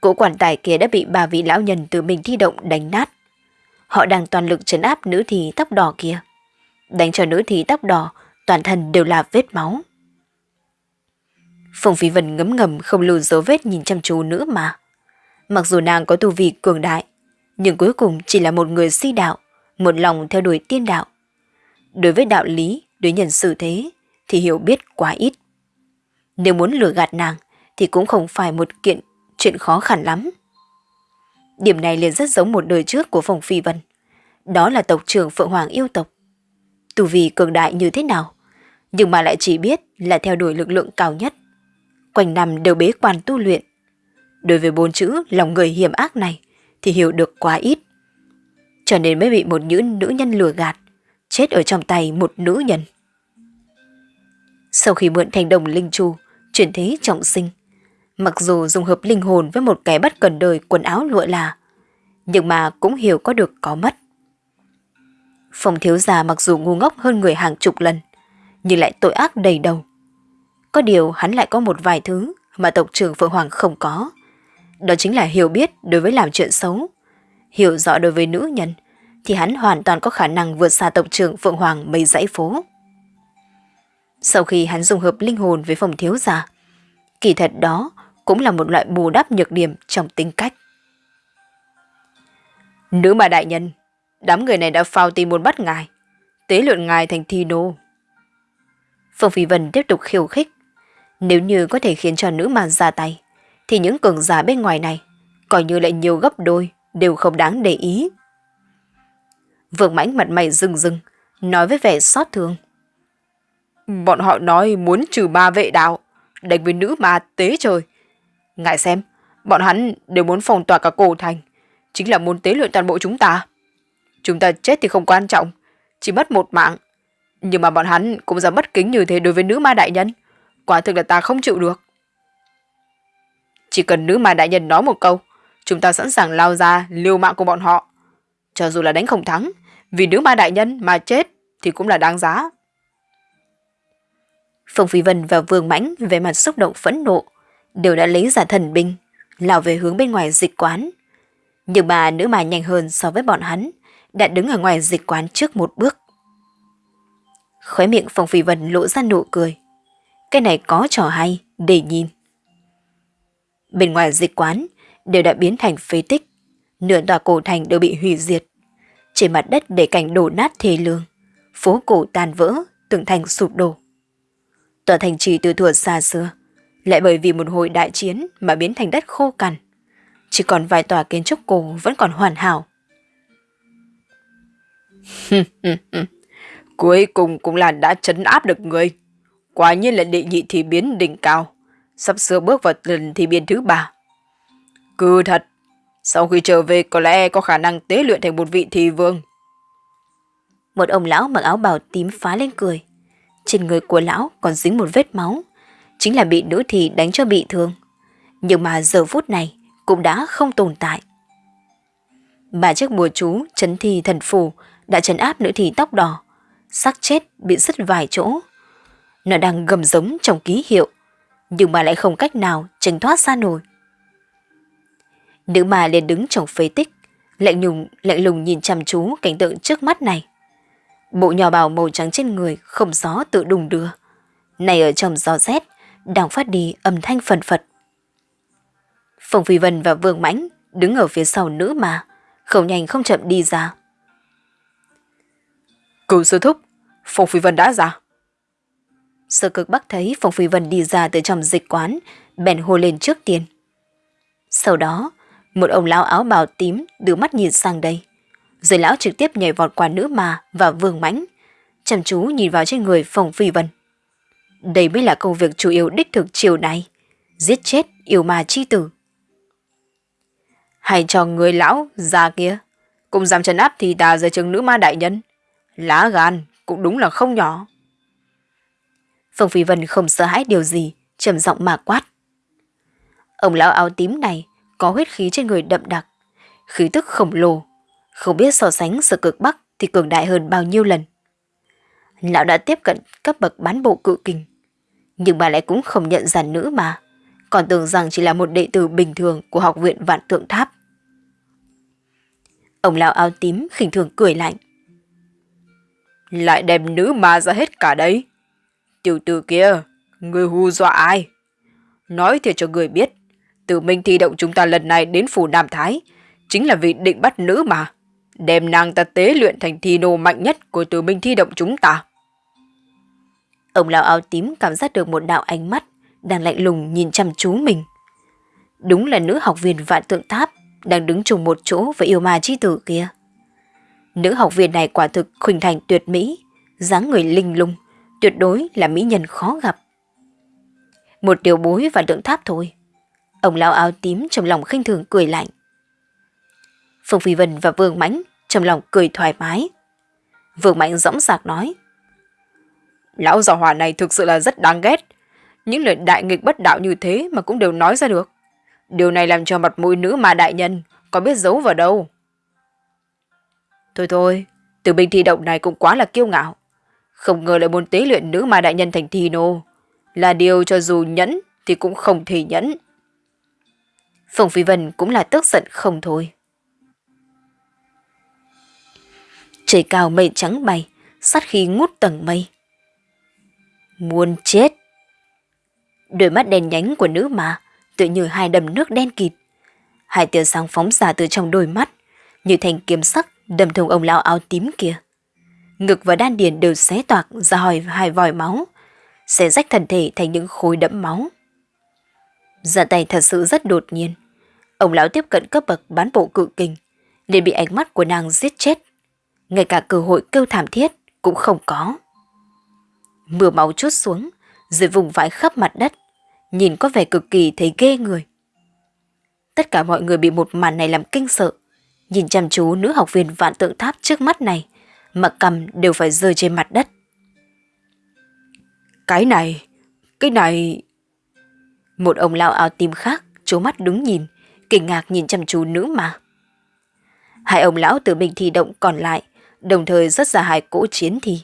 Cỗ quản tài kia đã bị ba vị lão nhân từ mình thi động đánh nát. Họ đang toàn lực trấn áp nữ thì tóc đỏ kia. Đánh cho nữ thì tóc đỏ, toàn thân đều là vết máu. Phong Phi Vân ngấm ngầm không lưu dấu vết nhìn chăm chú nữa mà. Mặc dù nàng có tu vi cường đại, nhưng cuối cùng chỉ là một người si đạo, một lòng theo đuổi tiên đạo. Đối với đạo lý, đối nhân xử thế, thì hiểu biết quá ít. Nếu muốn lừa gạt nàng, thì cũng không phải một kiện chuyện khó khăn lắm. Điểm này liền rất giống một đời trước của Phong Phi Vân. Đó là tộc trưởng Phượng Hoàng yêu tộc. Tù vì cường đại như thế nào, nhưng mà lại chỉ biết là theo đuổi lực lượng cao nhất. Quanh năm đều bế quan tu luyện. Đối với bốn chữ lòng người hiểm ác này thì hiểu được quá ít. Cho nên mới bị một nữ nữ nhân lừa gạt, chết ở trong tay một nữ nhân. Sau khi mượn thành đồng linh chu, chuyển thế trọng sinh, mặc dù dùng hợp linh hồn với một cái bất cần đời quần áo lụa là, nhưng mà cũng hiểu có được có mất. Phong thiếu gia mặc dù ngu ngốc hơn người hàng chục lần, nhưng lại tội ác đầy đầu. Có điều hắn lại có một vài thứ mà tộc trưởng Phượng Hoàng không có. Đó chính là hiểu biết đối với làm chuyện xấu. Hiểu rõ đối với nữ nhân, thì hắn hoàn toàn có khả năng vượt xa tộc trưởng Phượng Hoàng mấy dãy phố. Sau khi hắn dùng hợp linh hồn với phòng thiếu gia, kỳ thật đó cũng là một loại bù đắp nhược điểm trong tính cách. Nữ mà đại nhân, đám người này đã phao tìm muốn bắt ngài, tế luyện ngài thành thi nô. Phương Phi Vân tiếp tục khiêu khích. Nếu như có thể khiến cho nữ mà ra tay, thì những cường giả bên ngoài này, coi như lại nhiều gấp đôi, đều không đáng để ý. Vương mãnh mặt mày rừng rừng, nói với vẻ xót thương. Bọn họ nói muốn trừ ba vệ đạo, đánh với nữ mà tế trời. Ngại xem, bọn hắn đều muốn phòng tỏa cả cổ thành, chính là muốn tế luyện toàn bộ chúng ta. Chúng ta chết thì không quan trọng, chỉ mất một mạng. Nhưng mà bọn hắn cũng dám bất kính như thế đối với nữ ma đại nhân. Quả thực là ta không chịu được. Chỉ cần nữ ma đại nhân nói một câu, chúng ta sẵn sàng lao ra liều mạng của bọn họ. Cho dù là đánh không thắng, vì nữ ma đại nhân mà chết thì cũng là đáng giá. Phong Phi Vân và Vương Mãnh về mặt xúc động phẫn nộ, đều đã lấy giả thần binh, lao về hướng bên ngoài dịch quán. Nhưng mà nữ mà nhanh hơn so với bọn hắn, đã đứng ở ngoài dịch quán trước một bước. Khóe miệng Phong Phi Vân lộ ra nụ cười. Cái này có trò hay, để nhìn. Bên ngoài dịch quán đều đã biến thành phế tích, nửa tòa cổ thành đều bị hủy diệt. Trên mặt đất để cảnh đổ nát thê lương, phố cổ tan vỡ, tường thành sụp đổ. Tòa thành trì từ thuở xa xưa, lại bởi vì một hồi đại chiến mà biến thành đất khô cằn. Chỉ còn vài tòa kiến trúc cổ vẫn còn hoàn hảo. [LAUGHS] Cuối cùng cũng là đã chấn áp được người. Quả nhiên là đệ nhị thì biến đỉnh cao. Sắp sửa bước vào lần thì biến thứ ba. Cứ thật, sau khi trở về có lẽ có khả năng tế luyện thành một vị thì vương. Một ông lão mặc áo bào tím phá lên cười. Trên người của lão còn dính một vết máu. Chính là bị nữ thì đánh cho bị thương. Nhưng mà giờ phút này cũng đã không tồn tại. Bà chiếc bùa chú chấn thi thần phù đã chấn áp nữ thì tóc đỏ. Sắc chết bị sứt vài chỗ. Nó đang gầm giống trong ký hiệu. Nhưng mà lại không cách nào tránh thoát ra nổi. Nữ mà liền đứng trong phế tích, lạnh nhùng lạnh lùng nhìn chăm chú cảnh tượng trước mắt này. Bộ nhỏ bào màu trắng trên người không gió tự đùng đưa. Này ở trong gió rét, đang phát đi âm thanh phần phật. Phong Phi Vân và Vương Mãnh đứng ở phía sau nữ mà, không nhanh không chậm đi ra. Cửu sư thúc, Phong Phi Vân đã ra. Sơ cực bắc thấy Phong Phi Vân đi ra từ trong dịch quán, bèn hô lên trước tiên. Sau đó, một ông lão áo bào tím đưa mắt nhìn sang đây. Rồi lão trực tiếp nhảy vọt qua nữ mà và vương mãnh, chăm chú nhìn vào trên người Phong Phi Vân. Đây mới là công việc chủ yếu đích thực chiều nay giết chết yêu ma chi tử. Hay cho người lão già kia, cùng dám trấn áp thì ta dưới chừng nữ ma đại nhân. Lá gan cũng đúng là không nhỏ. Phương Phi Vân không sợ hãi điều gì, trầm giọng mà quát. Ông lão áo tím này có huyết khí trên người đậm đặc, khí tức khổng lồ, không biết so sánh sở cực bắc thì cường đại hơn bao nhiêu lần. Lão đã tiếp cận cấp bậc bán bộ cự kình, nhưng bà lại cũng không nhận ra nữ mà, còn tưởng rằng chỉ là một đệ tử bình thường của học viện vạn tượng tháp. Ông lão áo tím khinh thường cười lạnh. Lại đem nữ ma ra hết cả đấy. Tiểu tử kia, người hù dọa ai? Nói thiệt cho người biết, từ Minh thi động chúng ta lần này đến phủ Nam Thái, chính là vì định bắt nữ mà, đem nàng ta tế luyện thành thi nô mạnh nhất của Tử Minh thi động chúng ta. Ông lão áo tím cảm giác được một đạo ánh mắt đang lạnh lùng nhìn chăm chú mình. Đúng là nữ học viên vạn tượng tháp đang đứng chung một chỗ với yêu ma chi tử kia. Nữ học viên này quả thực khuynh thành tuyệt mỹ, dáng người linh lung, tuyệt đối là mỹ nhân khó gặp. Một điều bối và tượng tháp thôi. Ông lão áo tím trong lòng khinh thường cười lạnh. Phương Phi Vân và Vương Mãnh trong lòng cười thoải mái. Vương Mãnh dõng dạc nói. Lão già hỏa này thực sự là rất đáng ghét. Những lời đại nghịch bất đạo như thế mà cũng đều nói ra được. Điều này làm cho mặt mũi nữ mà đại nhân có biết giấu vào đâu. Thôi thôi, từ bình thi động này cũng quá là kiêu ngạo. Không ngờ lại muốn tế luyện nữ mà đại nhân thành thi nô. Là điều cho dù nhẫn thì cũng không thể nhẫn. Phùng Phi Vân cũng là tức giận không thôi. Trời cao mây trắng bay, sát khí ngút tầng mây. Muốn chết! Đôi mắt đen nhánh của nữ mà, tự như hai đầm nước đen kịt. Hai tia sáng phóng ra từ trong đôi mắt, như thành kiếm sắc đâm thùng ông lão áo tím kia. Ngực và đan điền đều xé toạc ra hỏi hai vòi máu, xé rách thân thể thành những khối đẫm máu. Ra tay thật sự rất đột nhiên. Ông lão tiếp cận cấp bậc bán bộ cự kinh, liền bị ánh mắt của nàng giết chết. Ngay cả cơ hội kêu thảm thiết cũng không có. Mưa máu chút xuống, rồi vùng vãi khắp mặt đất, nhìn có vẻ cực kỳ thấy ghê người. Tất cả mọi người bị một màn này làm kinh sợ. Nhìn chăm chú nữ học viên vạn tượng tháp trước mắt này, mà cầm đều phải rơi trên mặt đất. Cái này, cái này... Một ông lão áo tím khác, chố mắt đứng nhìn, kinh ngạc nhìn chăm chú nữ mà. Hai ông lão từ bình thi động còn lại, đồng thời rất ra hai cỗ chiến thi.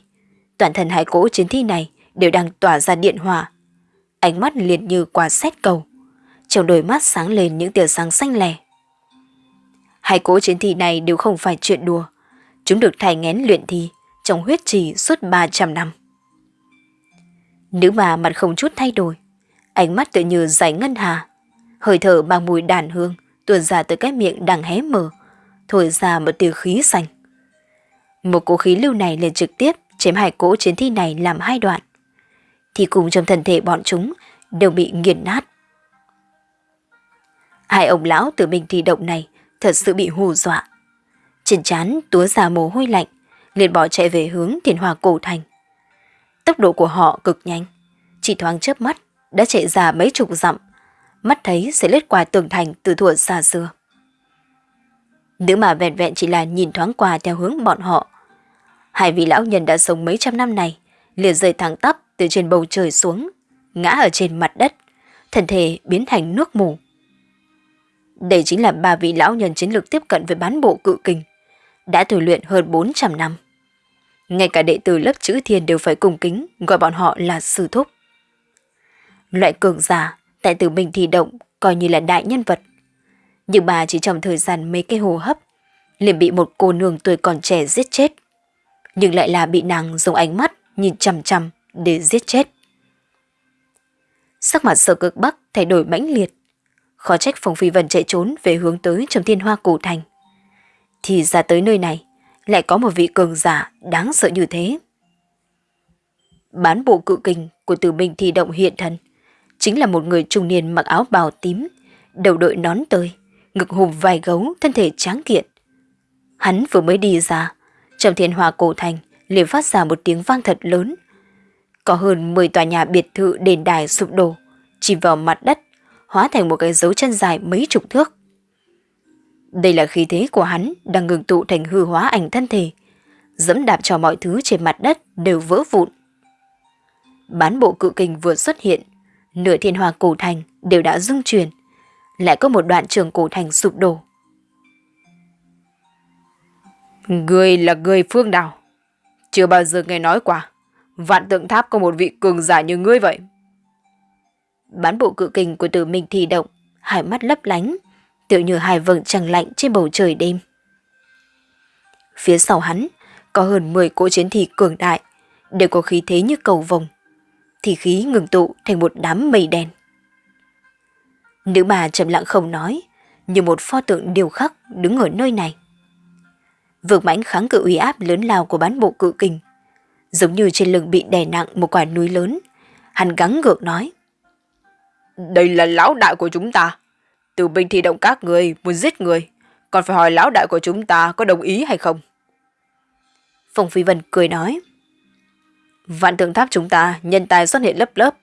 Toàn thân hai cỗ chiến thi này đều đang tỏa ra điện hỏa. Ánh mắt liền như quả xét cầu. Trong đôi mắt sáng lên những tia sáng xanh lè. Hai cỗ chiến thi này đều không phải chuyện đùa. Chúng được thải ngén luyện thi trong huyết trì suốt 300 năm. Nữ bà mặt không chút thay đổi, ánh mắt tự như giải ngân hà, hơi thở mang mùi đàn hương tuôn ra từ cái miệng đang hé mở, thổi ra một tia khí xanh. Một cỗ khí lưu này liền trực tiếp chém hai cỗ chiến thi này làm hai đoạn. Thì cùng trong thân thể bọn chúng đều bị nghiền nát. Hai ông lão từ mình thi động này thật sự bị hù dọa. Trên chán túa ra mồ hôi lạnh, liền bỏ chạy về hướng thiền hòa cổ thành. Tốc độ của họ cực nhanh, chỉ thoáng chớp mắt đã chạy ra mấy chục dặm, mắt thấy sẽ lết qua tường thành từ thuở xa xưa. Nữ mà vẹn vẹn chỉ là nhìn thoáng qua theo hướng bọn họ. Hai vị lão nhân đã sống mấy trăm năm này, liền rơi thẳng tắp từ trên bầu trời xuống, ngã ở trên mặt đất, thân thể biến thành nước mù. Đây chính là ba vị lão nhân chiến lược tiếp cận với bán bộ cự kình, đã thử luyện hơn 400 năm. Ngay cả đệ tử lớp chữ thiên đều phải cùng kính gọi bọn họ là sư thúc. Loại cường giả tại tử mình thì động coi như là đại nhân vật. Nhưng bà chỉ trong thời gian mấy cái hồ hấp liền bị một cô nương tuổi còn trẻ giết chết. Nhưng lại là bị nàng dùng ánh mắt nhìn chằm chằm để giết chết. Sắc mặt sở cực bắc thay đổi mãnh liệt. Khó trách Phong Phi Vân chạy trốn về hướng tới Trầm thiên hoa cổ thành. Thì ra tới nơi này, lại có một vị cường giả đáng sợ như thế. Bán bộ cự kình của tử minh thi động hiện thân, chính là một người trung niên mặc áo bào tím, đầu đội nón tơi, ngực hùm vài gấu, thân thể tráng kiện. Hắn vừa mới đi ra, trong thiên hòa cổ thành liền phát ra một tiếng vang thật lớn. Có hơn 10 tòa nhà biệt thự đền đài sụp đổ, chìm vào mặt đất, hóa thành một cái dấu chân dài mấy chục thước. Đây là khí thế của hắn đang ngừng tụ thành hư hóa ảnh thân thể, dẫm đạp cho mọi thứ trên mặt đất đều vỡ vụn. Bán bộ cự kình vừa xuất hiện, nửa thiên hòa cổ thành đều đã rung chuyển, lại có một đoạn trường cổ thành sụp đổ. Người là người phương nào? chưa bao giờ nghe nói qua, vạn tượng tháp có một vị cường giả như ngươi vậy. Bán bộ cự kình của tử minh thì động, hai mắt lấp lánh, tựa như hai vầng trăng lạnh trên bầu trời đêm. Phía sau hắn có hơn 10 cỗ chiến thị cường đại, đều có khí thế như cầu vồng. Thì khí ngừng tụ thành một đám mây đen. Nữ bà trầm lặng không nói, như một pho tượng điều khắc đứng ở nơi này. Vương mãnh kháng cự uy áp lớn lao của bán bộ cự kình, giống như trên lưng bị đè nặng một quả núi lớn. Hắn gắng gượng nói. Đây là lão đại của chúng ta. Từ binh thi động các người muốn giết người, còn phải hỏi lão đại của chúng ta có đồng ý hay không. Phong Phi Vân cười nói. Vạn tượng tháp chúng ta nhân tài xuất hiện lớp lớp,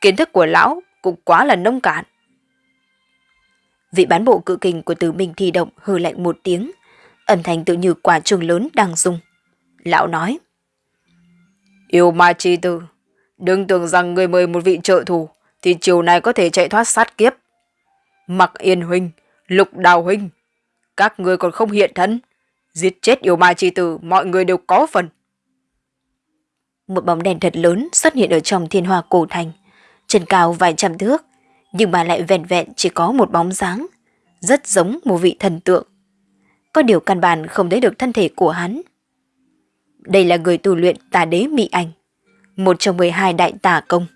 kiến thức của lão cũng quá là nông cạn. Vị bán bộ cự kình của tử minh thi động hư lạnh một tiếng, âm thanh tự như quả trường lớn đang rung. Lão nói. Yêu ma chi tử, đừng tưởng rằng người mời một vị trợ thủ thì chiều này có thể chạy thoát sát kiếp. Mặc Yên Huynh, Lục Đào Huynh, các người còn không hiện thân. Giết chết yêu ma chi tử, mọi người đều có phần. Một bóng đèn thật lớn xuất hiện ở trong thiên hoa cổ thành, chân cao vài trăm thước, nhưng mà lại vẹn vẹn chỉ có một bóng dáng, rất giống một vị thần tượng. Có điều căn bản không thấy được thân thể của hắn. Đây là người tu luyện tà đế mỹ ảnh, một trong 12 đại tà công.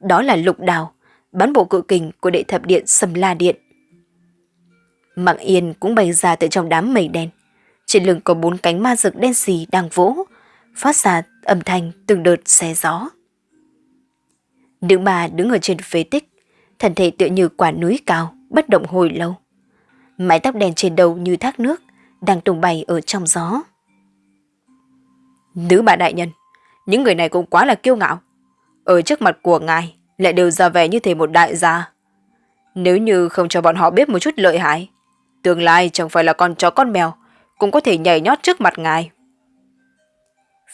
Đó là lục đào, bán bộ cự kình của đệ thập điện Sầm La Điện. Mạng Yên cũng bay ra từ trong đám mây đen. Trên lưng có bốn cánh ma rực đen xì đang vỗ, phát ra âm thanh từng đợt xé gió. Nữ bà đứng ở trên phế tích, thân thể tựa như quả núi cao, bất động hồi lâu. Mái tóc đen trên đầu như thác nước, đang tung bay ở trong gió. Nữ bà đại nhân, những người này cũng quá là kiêu ngạo. Ở trước mặt của ngài, lại đều ra vẻ như thể một đại gia. Nếu như không cho bọn họ biết một chút lợi hại, tương lai chẳng phải là con chó con mèo, cũng có thể nhảy nhót trước mặt ngài.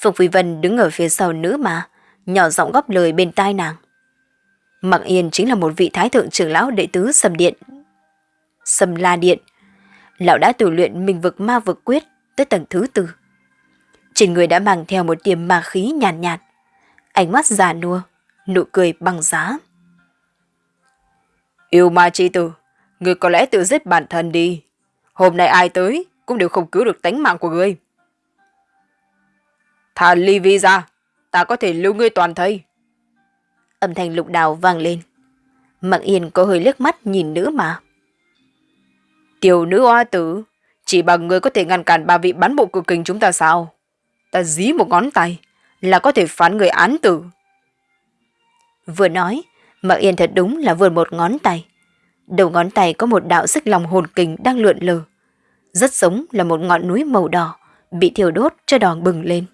Phùng Phi Vân đứng ở phía sau nữ mà, nhỏ giọng góp lời bên tai nàng. Mặc Yên chính là một vị thái thượng trưởng lão đệ tứ Sầm Điện. Sầm La Điện. Lão đã tu luyện mình vực ma vực quyết tới tầng thứ tư. Trên người đã mang theo một tiềm ma khí nhàn nhạt, nhạt. Ánh mắt già nua, nụ cười bằng giá. Yêu ma chi tử, người có lẽ tự giết bản thân đi. Hôm nay ai tới cũng đều không cứu được tánh mạng của người. Thả ly vi ra, ta có thể lưu ngươi toàn thây. Âm thanh lục đào vang lên. Mạng yên có hơi liếc mắt nhìn nữ mà. Tiểu nữ hoa tử, chỉ bằng người có thể ngăn cản ba vị bán bộ cực kình chúng ta sao? Ta dí một ngón tay là có thể phán người án tử. Vừa nói, Mạc Yên thật đúng là vừa một ngón tay. Đầu ngón tay có một đạo sức lòng hồn kình đang lượn lờ. Rất giống là một ngọn núi màu đỏ, bị thiêu đốt cho đỏ bừng lên.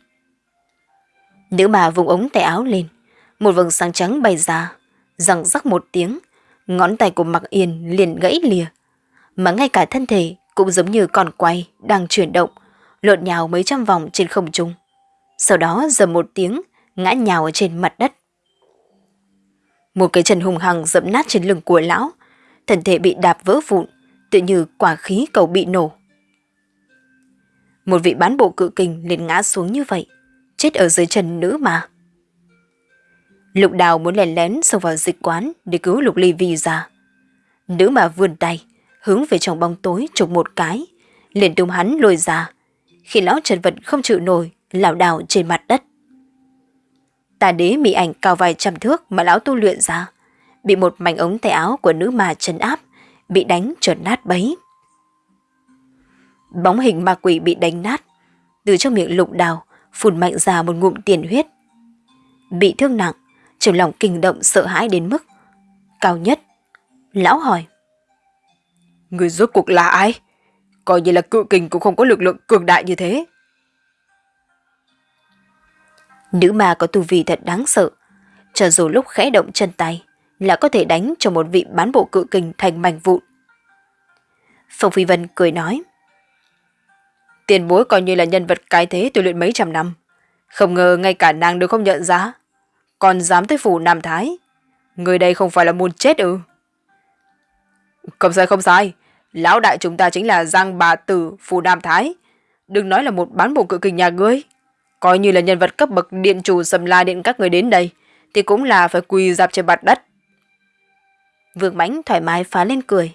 Nữ bà vùng ống tay áo lên, một vầng sáng trắng bay ra, răng rắc một tiếng, ngón tay của Mạc Yên liền gãy lìa. Mà ngay cả thân thể cũng giống như còn quay, đang chuyển động, lộn nhào mấy trăm vòng trên không trung. Sau đó dầm một tiếng, ngã nhào ở trên mặt đất. Một cái chân hùng hằng dẫm nát trên lưng của lão, thân thể bị đạp vỡ vụn, tự như quả khí cầu bị nổ. Một vị bán bộ cự kình liền ngã xuống như vậy, chết ở dưới chân nữ mà. Lục đào muốn lèn lén xông vào dịch quán để cứu lục ly vi ra. Nữ mà vươn tay, hướng về trong bóng tối chụp một cái, liền tung hắn lôi ra, khi lão trần vật không chịu nổi, lảo đảo trên mặt đất. Tà đế mỹ ảnh cao vài trăm thước mà lão tu luyện ra, bị một mảnh ống tay áo của nữ mà trấn áp, bị đánh trượt nát bấy. Bóng hình ma quỷ bị đánh nát, từ trong miệng lục đào phun mạnh ra một ngụm tiền huyết. Bị thương nặng, trong lòng kinh động sợ hãi đến mức cao nhất. Lão hỏi. Người rốt cuộc là ai? Coi như là cự kình cũng không có lực lượng cường đại như thế. Nữ ma có tu vi thật đáng sợ. Cho dù lúc khẽ động chân tay là có thể đánh cho một vị bán bộ cự kình thành mảnh vụn. Phong Phi Vân cười nói. Tiền bối coi như là nhân vật cái thế tôi luyện mấy trăm năm. Không ngờ ngay cả nàng đều không nhận ra. Còn dám tới phủ Nam Thái. Người đây không phải là muốn chết ư. Không sai không sai. Lão đại chúng ta chính là Giang Bà Tử phủ Nam Thái. Đừng nói là một bán bộ cự kình nhà ngươi. Coi như là nhân vật cấp bậc điện chủ sầm la điện các người đến đây. Thì cũng là phải quỳ dạp trên mặt đất. Vương Mãnh thoải mái phá lên cười.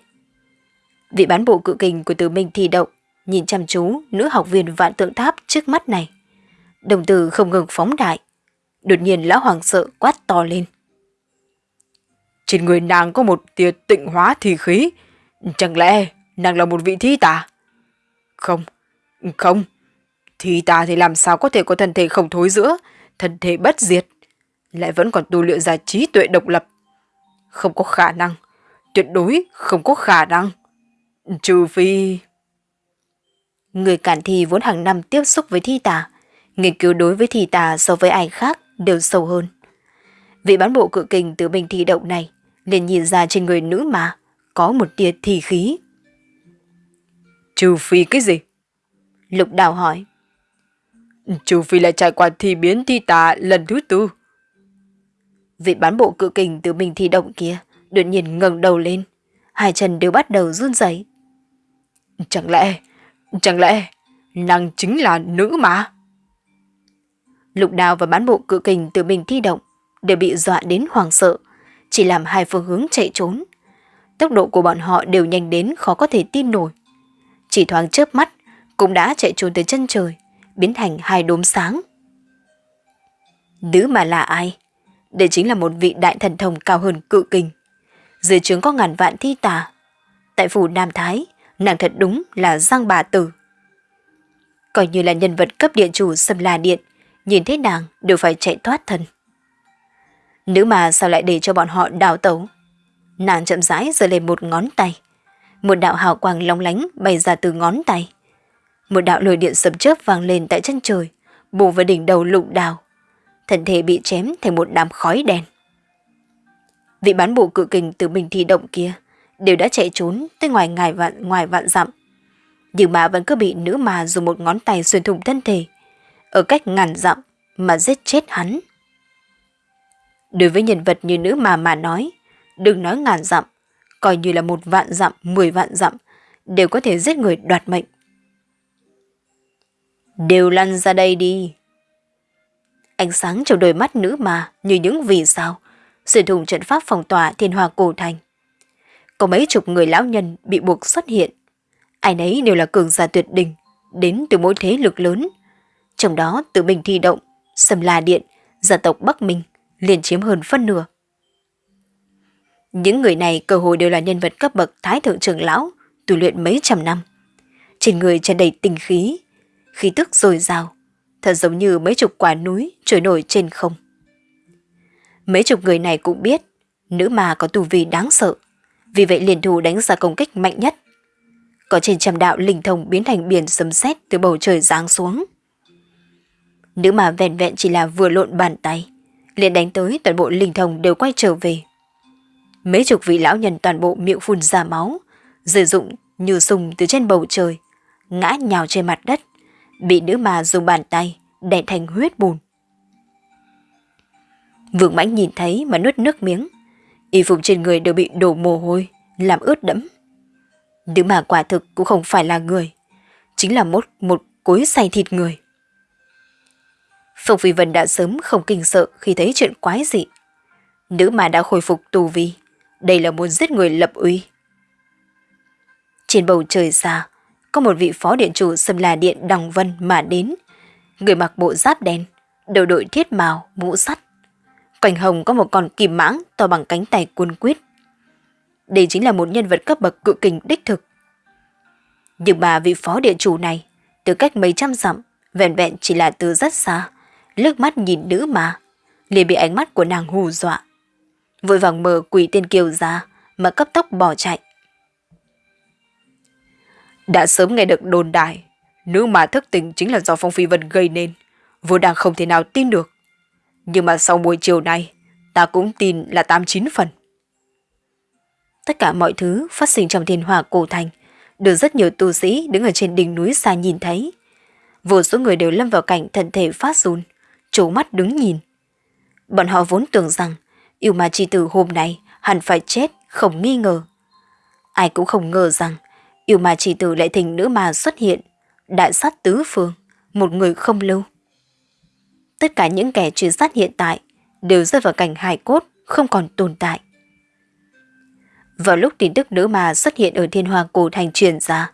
Vị bán bộ cự kình của Từ Minh thì động, nhìn chăm chú nữ học viên vạn tượng tháp trước mắt này. Đồng tử không ngừng phóng đại. Đột nhiên lão hoàng sợ quát to lên. Trên người nàng có một tia tịnh hóa thì khí. Chẳng lẽ nàng là một vị thi tà? Không, không. Thi tà thì làm sao có thể có thân thể không thối giữa, thân thể bất diệt, lại vẫn còn tu luyện ra trí tuệ độc lập. Không có khả năng, tuyệt đối không có khả năng. Trừ phi... Người cản thi vốn hàng năm tiếp xúc với thi tà, nghiên cứu đối với thi tà so với ai khác đều sâu hơn. Vị bán bộ cự kình từ bình thi động này liền nhìn ra trên người nữ mà có một tia thi khí. Trừ phi cái gì? Lục đào hỏi. Trừ phi là trải qua thi biến thi tà lần thứ tư. Vị bán bộ cự kình từ mình thi động kia đột nhiên ngẩng đầu lên. Hai chân đều bắt đầu run rẩy. Chẳng lẽ, chẳng lẽ nàng chính là nữ mà? Lục đào và bán bộ cự kình từ mình thi động đều bị dọa đến hoàng sợ, chỉ làm hai phương hướng chạy trốn. Tốc độ của bọn họ đều nhanh đến khó có thể tin nổi. Chỉ thoáng chớp mắt cũng đã chạy trốn tới chân trời, biến thành hai đốm sáng. Nữ mà là ai? Đây chính là một vị đại thần thông cao hơn cự kình. Dưới trướng có ngàn vạn thi tà. Tại phủ Nam Thái, nàng thật đúng là giang bà tử. Coi như là nhân vật cấp điện chủ xâm la điện, nhìn thấy nàng đều phải chạy thoát thân. Nữ mà sao lại để cho bọn họ đào tấu? Nàng chậm rãi giơ lên một ngón tay. Một đạo hào quang long lánh bay ra từ ngón tay. Một đạo lôi điện sấm chớp vang lên tại chân trời, bổ vào đỉnh đầu lục đào. Thân thể bị chém thành một đám khói đen. Vị bán bộ cự kình từ mình thi động kia, đều đã chạy trốn tới ngoài ngài vạn ngoài vạn dặm. Nhưng mà vẫn cứ bị nữ mà dùng một ngón tay xuyên thủng thân thể, ở cách ngàn dặm mà giết chết hắn. Đối với nhân vật như nữ mà mà nói, đừng nói ngàn dặm, coi như là một vạn dặm, mười vạn dặm, đều có thể giết người đoạt mệnh. Đều lăn ra đây đi. Ánh sáng trong đôi mắt nữ mà như những vì sao, sử dụng trận pháp phòng tỏa thiên hòa cổ thành. Có mấy chục người lão nhân bị buộc xuất hiện. Ai nấy đều là cường giả tuyệt đỉnh, đến từ mỗi thế lực lớn. Trong đó tự mình thi động, Sầm La Điện, gia tộc Bắc Minh liền chiếm hơn phân nửa. Những người này cơ hội đều là nhân vật cấp bậc thái thượng trưởng lão, tu luyện mấy trăm năm. Trên người tràn đầy tinh khí, khí tức dồi dào, thật giống như mấy chục quả núi trôi nổi trên không. Mấy chục người này cũng biết, nữ mà có tu vi đáng sợ, vì vậy liền thủ đánh ra công kích mạnh nhất. Có trên trăm đạo linh thông biến thành biển sấm sét từ bầu trời giáng xuống. Nữ mà vẹn vẹn chỉ là vừa lộn bàn tay, liền đánh tới toàn bộ linh thông đều quay trở về. Mấy chục vị lão nhân toàn bộ miệng phun ra máu, sử dụng như sùng từ trên bầu trời, ngã nhào trên mặt đất, bị nữ mà dùng bàn tay đè thành huyết bùn. Vương mãnh nhìn thấy mà nuốt nước miếng, y phục trên người đều bị đổ mồ hôi, làm ướt đẫm. Nữ mà quả thực cũng không phải là người, chính là một một cối xay thịt người. Phục Phi Vân đã sớm không kinh sợ khi thấy chuyện quái dị. Nữ mà đã khôi phục tù vi, đây là muốn giết người lập uy. Trên bầu trời xa, có một vị phó điện chủ xâm là điện Đồng Vân mà đến. Người mặc bộ giáp đen, đầu đội thiết màu, mũ sắt. Quanh hồng có một con kìm mãng to bằng cánh tay quân quyết. Đây chính là một nhân vật cấp bậc cự kình đích thực. Nhưng mà vị phó điện chủ này, từ cách mấy trăm dặm, vẹn vẹn chỉ là từ rất xa, lướt mắt nhìn nữ mà, liền bị ánh mắt của nàng hù dọa. Vội vàng mở quỷ tiên kiều ra, mà cấp tốc bỏ chạy. Đã sớm nghe được đồn đại, nữ mà thức tỉnh chính là do Phong Phi Vân gây nên, vốn đang không thể nào tin được. Nhưng mà sau buổi chiều nay, ta cũng tin là tám chín phần. Tất cả mọi thứ phát sinh trong thiên hỏa cổ thành, được rất nhiều tu sĩ đứng ở trên đỉnh núi xa nhìn thấy. Vô số người đều lâm vào cảnh thân thể phát run, trố mắt đứng nhìn. Bọn họ vốn tưởng rằng yêu ma chi tử hôm nay hẳn phải chết, không nghi ngờ. Ai cũng không ngờ rằng yêu ma chi tử lại thành nữ ma xuất hiện, đại sát tứ phương, một người không lưu. Tất cả những kẻ truy sát hiện tại đều rơi vào cảnh hài cốt, không còn tồn tại. Vào lúc tin tức nữ ma xuất hiện ở thiên hoàng cổ thành truyền ra,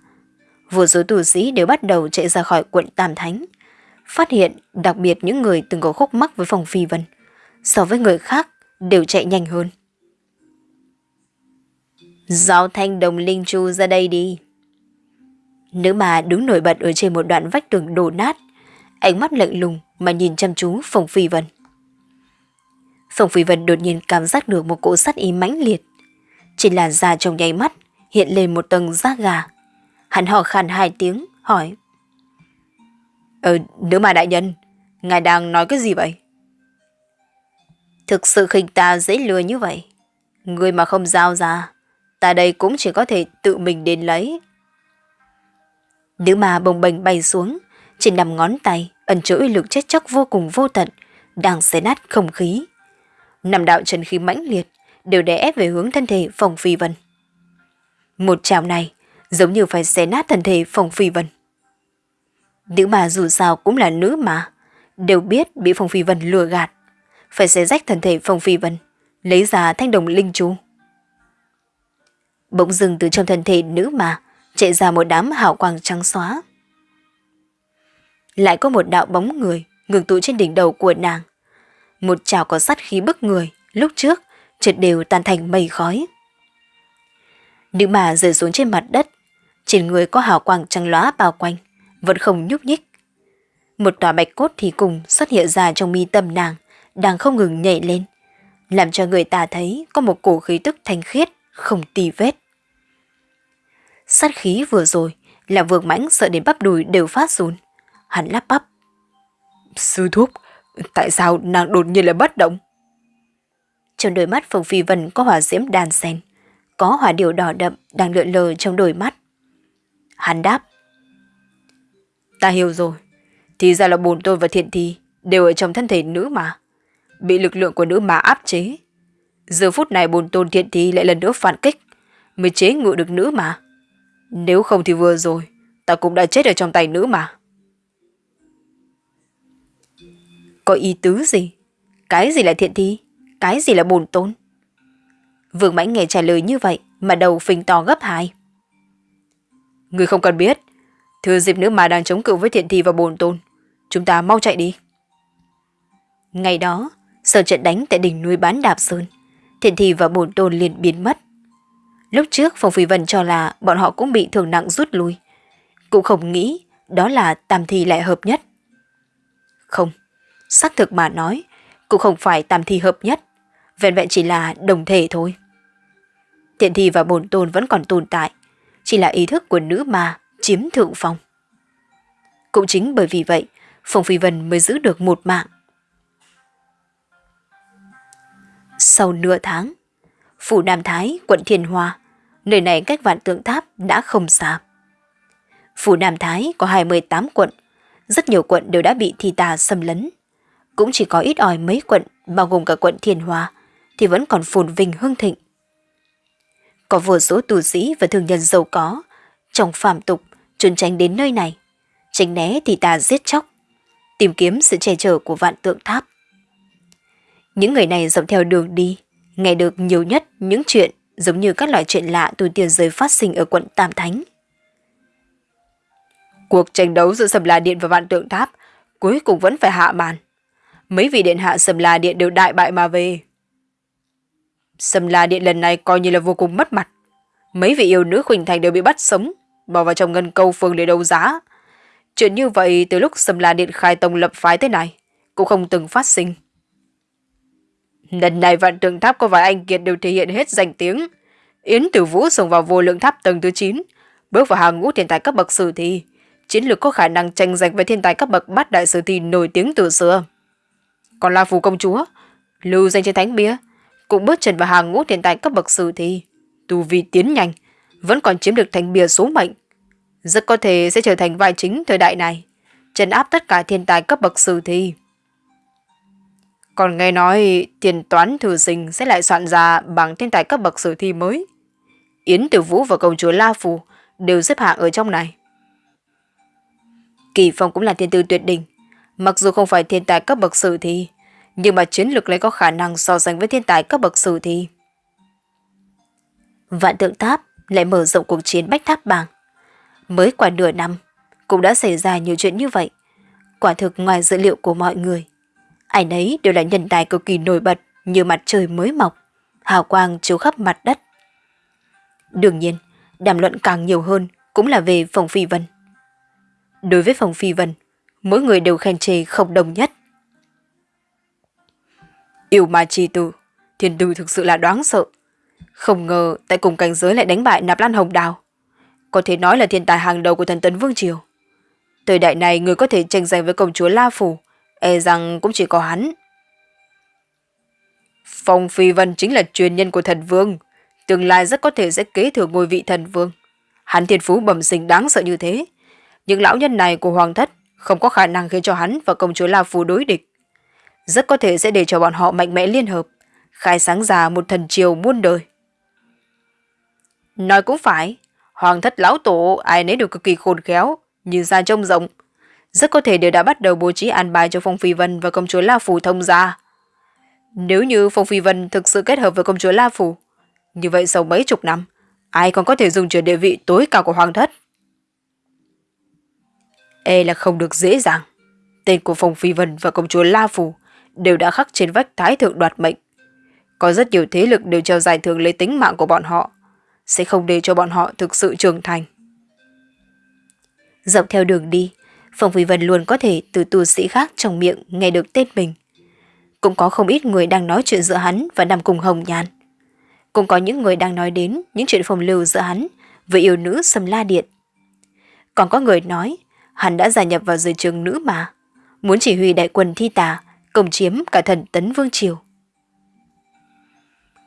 vô số tù sĩ đều bắt đầu chạy ra khỏi quận Tam Thánh, phát hiện đặc biệt những người từng có khúc mắc với phòng phi vân, so với người khác đều chạy nhanh hơn. Giao thanh đồng linh chu ra đây đi. Nữ mà đứng nổi bật ở trên một đoạn vách tường đổ nát, ánh mắt lạnh lùng mà nhìn chăm chú Phòng Phi Vân. Phòng Phi Vân đột nhiên cảm giác được một cỗ sát ý mãnh liệt. Trên làn da trong nháy mắt hiện lên một tầng da gà. Hắn hò khàn hai tiếng, hỏi. Ờ, nữ mà đại nhân, ngài đang nói cái gì vậy? Thực sự khinh ta dễ lừa như vậy. Người mà không giao ra, ta đây cũng chỉ có thể tự mình đến lấy. Nữ ma bồng bềnh bay xuống, trên nằm ngón tay, ẩn chứa uy lực chết chóc vô cùng vô tận, đang xé nát không khí. nằm đạo chân khí mãnh liệt, đều đè ép về hướng thân thể phòng phi vân. Một chảo này, giống như phải xé nát thân thể phòng phi vân. Nữ mà dù sao cũng là nữ mà, đều biết bị phòng Phi Vân lừa gạt, phải xé rách thân thể Phong Phi Vân, lấy ra thanh đồng linh chú. Bỗng dừng từ trong thân thể nữ mà, chạy ra một đám hào quang trắng xóa. Lại có một đạo bóng người ngừng tụ trên đỉnh đầu của nàng. Một chảo có sắt khí bức người, lúc trước, trượt đều tan thành mây khói. Nữ mà rơi xuống trên mặt đất, trên người có hào quang trắng lóa bao quanh, vẫn không nhúc nhích. Một tòa bạch cốt thì cùng xuất hiện ra trong mi tâm nàng, đang không ngừng nhảy lên, làm cho người ta thấy có một cổ khí tức thanh khiết, không tì vết. Sát khí vừa rồi là vượng mãnh sợ đến bắp đùi đều phát run. Hắn lắp bắp. Sư thúc, tại sao nàng đột nhiên lại bất động? Trong đôi mắt Phùng Phi Vân có hỏa diễm đàn sen, có hỏa điều đỏ đậm đang lượn lờ trong đôi mắt. Hắn đáp. Ta hiểu rồi. Thì ra là bồn tôi và thiện thi đều ở trong thân thể nữ mà. Bị lực lượng của nữ mà áp chế. Giờ phút này bồn tôn thiện thi lại lần nữa phản kích. Mới chế ngự được nữ mà. Nếu không thì vừa rồi, ta cũng đã chết ở trong tay nữ mà. Có ý tứ gì? Cái gì là thiện thi? Cái gì là bồn tôn? Vương Mãnh nghe trả lời như vậy mà đầu phình to gấp hai. Người không cần biết. Thừa dịp nữ mà đang chống cự với thiện thi và bồn tôn. Chúng ta mau chạy đi. Ngày đó, sau trận đánh tại đỉnh núi bán đạp sơn, thiện thi và bồn tôn liền biến mất. Lúc trước Phong Phi Vân cho là bọn họ cũng bị thương nặng rút lui. Cũng không nghĩ đó là tam thi lại hợp nhất. Không, xác thực mà nói, cũng không phải tam thi hợp nhất, vẹn vẹn chỉ là đồng thể thôi. Thiện thi và bồn tôn vẫn còn tồn tại, chỉ là ý thức của nữ ma chiếm thượng phong. Cũng chính bởi vì vậy, Phong Phi Vân mới giữ được một mạng. Sau nửa tháng, phủ Nam Thái, quận Thiên Hoa, nơi này cách vạn tượng tháp đã không xa. Phủ Nam Thái có 28 quận, rất nhiều quận đều đã bị thi tà xâm lấn. Cũng chỉ có ít ỏi mấy quận, bao gồm cả quận Thiên Hoa, thì vẫn còn phồn vinh hưng thịnh. Có vô số tù sĩ và thương nhân giàu có, trong phạm tục, trốn tránh đến nơi này, tránh né thì tà giết chóc, tìm kiếm sự che chở của vạn tượng tháp. Những người này dọc theo đường đi, nghe được nhiều nhất những chuyện giống như các loại chuyện lạ từ tiền giới phát sinh ở quận Tam Thánh. Cuộc tranh đấu giữa Sầm La Điện và Vạn Tượng Tháp cuối cùng vẫn phải hạ màn. Mấy vị điện hạ Sầm La Điện đều đại bại mà về. Sầm La Điện lần này coi như là vô cùng mất mặt. Mấy vị yêu nữ Khuỳnh Thành đều bị bắt sống, bỏ vào trong ngân câu phương để đấu giá. Chuyện như vậy từ lúc Sầm La Điện khai tông lập phái thế này, cũng không từng phát sinh. Lần này vạn tượng tháp có vài anh kiệt đều thể hiện hết danh tiếng. Yến Tử Vũ xông vào vô lượng tháp tầng thứ 9, bước vào hàng ngũ thiên tài cấp bậc sử thi. Chiến lược có khả năng tranh giành với thiên tài cấp bậc bát đại sử thi nổi tiếng từ xưa. Còn La Phù công chúa, lưu danh trên thánh bia, cũng bước chân vào hàng ngũ thiên tài cấp bậc sử thi. Tu vi tiến nhanh, vẫn còn chiếm được thánh bia số mệnh. Rất có thể sẽ trở thành vai chính thời đại này, trấn áp tất cả thiên tài cấp bậc sử thi. Còn nghe nói tiền toán thử sinh sẽ lại soạn ra bằng thiên tài cấp bậc sử thi mới. Yến Tử Vũ và công chúa La Phù đều xếp hạng ở trong này. Kỳ Phong cũng là thiên tư tuyệt đỉnh. Mặc dù không phải thiên tài cấp bậc sử thi, nhưng mà chiến lược lại có khả năng so sánh với thiên tài cấp bậc sử thi. Vạn tượng tháp lại mở rộng cuộc chiến bách tháp bảng. Mới qua nửa năm, cũng đã xảy ra nhiều chuyện như vậy. Quả thực ngoài dữ liệu của mọi người. Ai nấy đều là nhân tài cực kỳ nổi bật như mặt trời mới mọc, hào quang chiếu khắp mặt đất. Đương nhiên, đàm luận càng nhiều hơn cũng là về Phòng Phi Vân. Đối với Phòng Phi Vân, mỗi người đều khen chê không đồng nhất. Yêu ma chi tử, thiên tư thực sự là đoán sợ. Không ngờ tại cùng cảnh giới lại đánh bại Nạp Lan Hồng Đào. Có thể nói là thiên tài hàng đầu của thần tấn Vương Triều. Thời đại này người có thể tranh giành với công chúa La Phủ, e rằng cũng chỉ có hắn. Phong Phi Vân chính là truyền nhân của thần vương, tương lai rất có thể sẽ kế thừa ngôi vị thần vương. Hắn thiên phú bẩm sinh đáng sợ như thế. Những lão nhân này của hoàng thất không có khả năng khiến cho hắn và công chúa La Phù đối địch. Rất có thể sẽ để cho bọn họ mạnh mẽ liên hợp, khai sáng ra một thần triều muôn đời. Nói cũng phải, hoàng thất lão tổ ai nấy đều cực kỳ khôn khéo, như ra trông rộng. Rất có thể đều đã bắt đầu bố trí an bài cho Phong Phi Vân và công chúa La Phù thông gia. Nếu như Phong Phi Vân thực sự kết hợp với công chúa La Phù, như vậy sau mấy chục năm, ai còn có thể dùng chuyển địa vị tối cao của hoàng thất? E là không được dễ dàng. Tên của Phong Phi Vân và công chúa La Phù đều đã khắc trên vách thái thượng đoạt mệnh. Có rất nhiều thế lực đều treo giải thưởng lấy tính mạng của bọn họ, sẽ không để cho bọn họ thực sự trưởng thành. Dọc theo đường đi, Phong Phi Vân luôn có thể từ tu sĩ khác trong miệng nghe được tên mình. Cũng có không ít người đang nói chuyện giữa hắn và nằm cùng Hồng Nhàn. Cũng có những người đang nói đến những chuyện phong lưu giữa hắn với yêu nữ Sầm La Điện. Còn có người nói hắn đã gia nhập vào giới trường nữ mà, muốn chỉ huy đại quân thi tà, công chiếm cả thần tấn vương triều.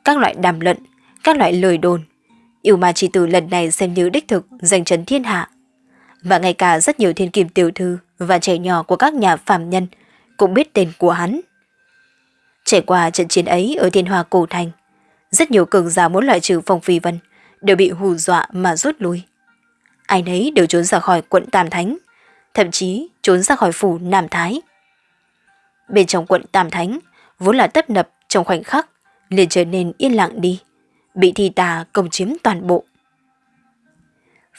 Các loại đàm luận, các loại lời đồn, yêu ma chỉ tử lần này xem như đích thực giành trấn thiên hạ. Và ngay cả rất nhiều thiên kim tiểu thư và trẻ nhỏ của các nhà phàm nhân cũng biết tên của hắn. Trải qua trận chiến ấy ở thiên hòa cổ thành, rất nhiều cường giả muốn loại trừ Phong Phi Vân đều bị hù dọa mà rút lui. Ai nấy đều trốn ra khỏi quận Tam Thánh, thậm chí trốn ra khỏi phủ Nam Thái. Bên trong quận Tam Thánh, vốn là tấp nập trong khoảnh khắc, liền trở nên yên lặng đi, bị thi tà công chiếm toàn bộ.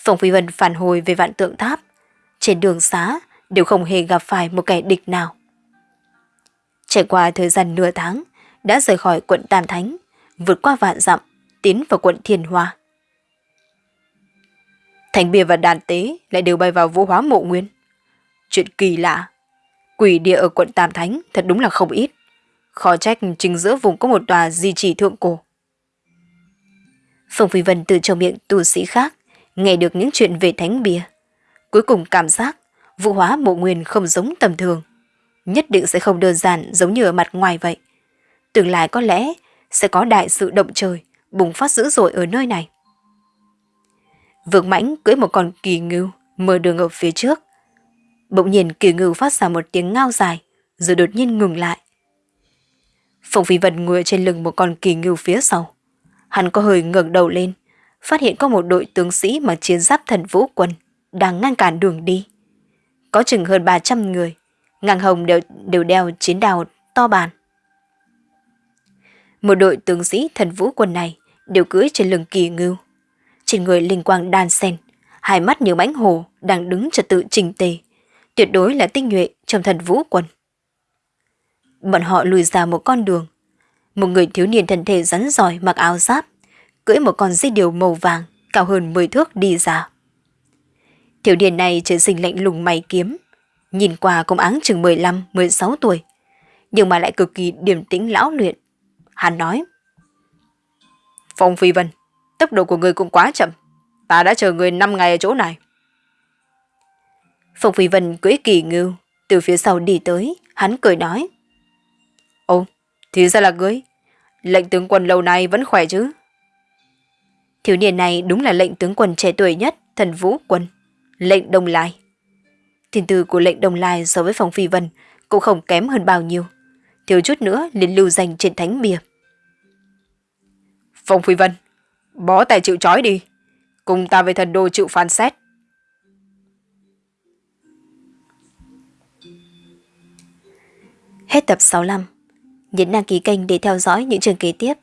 Phong Phi Vân phản hồi về vạn tượng tháp, trên đường xá đều không hề gặp phải một kẻ địch nào. Trải qua thời gian nửa tháng, đã rời khỏi quận Tam Thánh, vượt qua vạn dặm, tiến vào quận Thiên Hoa. Thành bia và đàn tế lại đều bay vào vũ hóa mộ nguyên. Chuyện kỳ lạ, quỷ địa ở quận Tam Thánh thật đúng là không ít. Khó trách chính giữa vùng có một tòa di trì thượng cổ. Phong Phi Vân từ trong miệng tu sĩ khác, nghe được những chuyện về thánh bia. Cuối cùng cảm giác vụ hóa mộ nguyên không giống tầm thường. Nhất định sẽ không đơn giản giống như ở mặt ngoài vậy. Tương lai có lẽ sẽ có đại sự động trời bùng phát dữ dội ở nơi này. Vương Mãnh cưỡi một con kỳ ngưu mở đường ở phía trước. Bỗng nhiên kỳ ngưu phát ra một tiếng ngao dài rồi đột nhiên ngừng lại. Phong Phi Vân ngồi trên lưng một con kỳ ngưu phía sau. Hắn có hơi ngẩng đầu lên, phát hiện có một đội tướng sĩ mặc chiến giáp thần vũ quân đang ngăn cản đường đi. Có chừng hơn 300 người, ngang hồng đều, đều đeo chiến đào to bàn. Một đội tướng sĩ thần vũ quân này đều cưỡi trên lưng kỳ ngưu. Trên người linh quang đan sen, hai mắt như mãnh hồ đang đứng trật tự trình tề, tuyệt đối là tinh nhuệ trong thần vũ quân. Bọn họ lùi ra một con đường. Một người thiếu niên thân thể rắn giỏi mặc áo giáp, cưỡi một con dây điều màu vàng cao hơn 10 thước đi ra. Thiếu niên này trở sinh lạnh lùng mày kiếm, nhìn qua cũng áng chừng 15-16 tuổi, nhưng mà lại cực kỳ điềm tĩnh lão luyện. Hắn nói, Phong Phi Vân, tốc độ của người cũng quá chậm, ta đã chờ người 5 ngày ở chỗ này. Phong Phi Vân cưỡi kỳ ngưu, từ phía sau đi tới, hắn cười nói. Ồ, thì ra là ngươi, Lệnh tướng quân lâu nay vẫn khỏe chứ? Thiếu niên này đúng là lệnh tướng quân trẻ tuổi nhất, thần vũ quân, lệnh Đông Lai. Thiên tư của lệnh Đông Lai so với Phong Phi Vân cũng không kém hơn bao nhiêu. Thiếu chút nữa liền lưu danh trên thánh bia. Phong Phi Vân, bó tay chịu trói đi. Cùng ta về thần đô chịu phán xét. Hết tập 65. Nhấn đăng ký kênh để theo dõi những trường kế tiếp.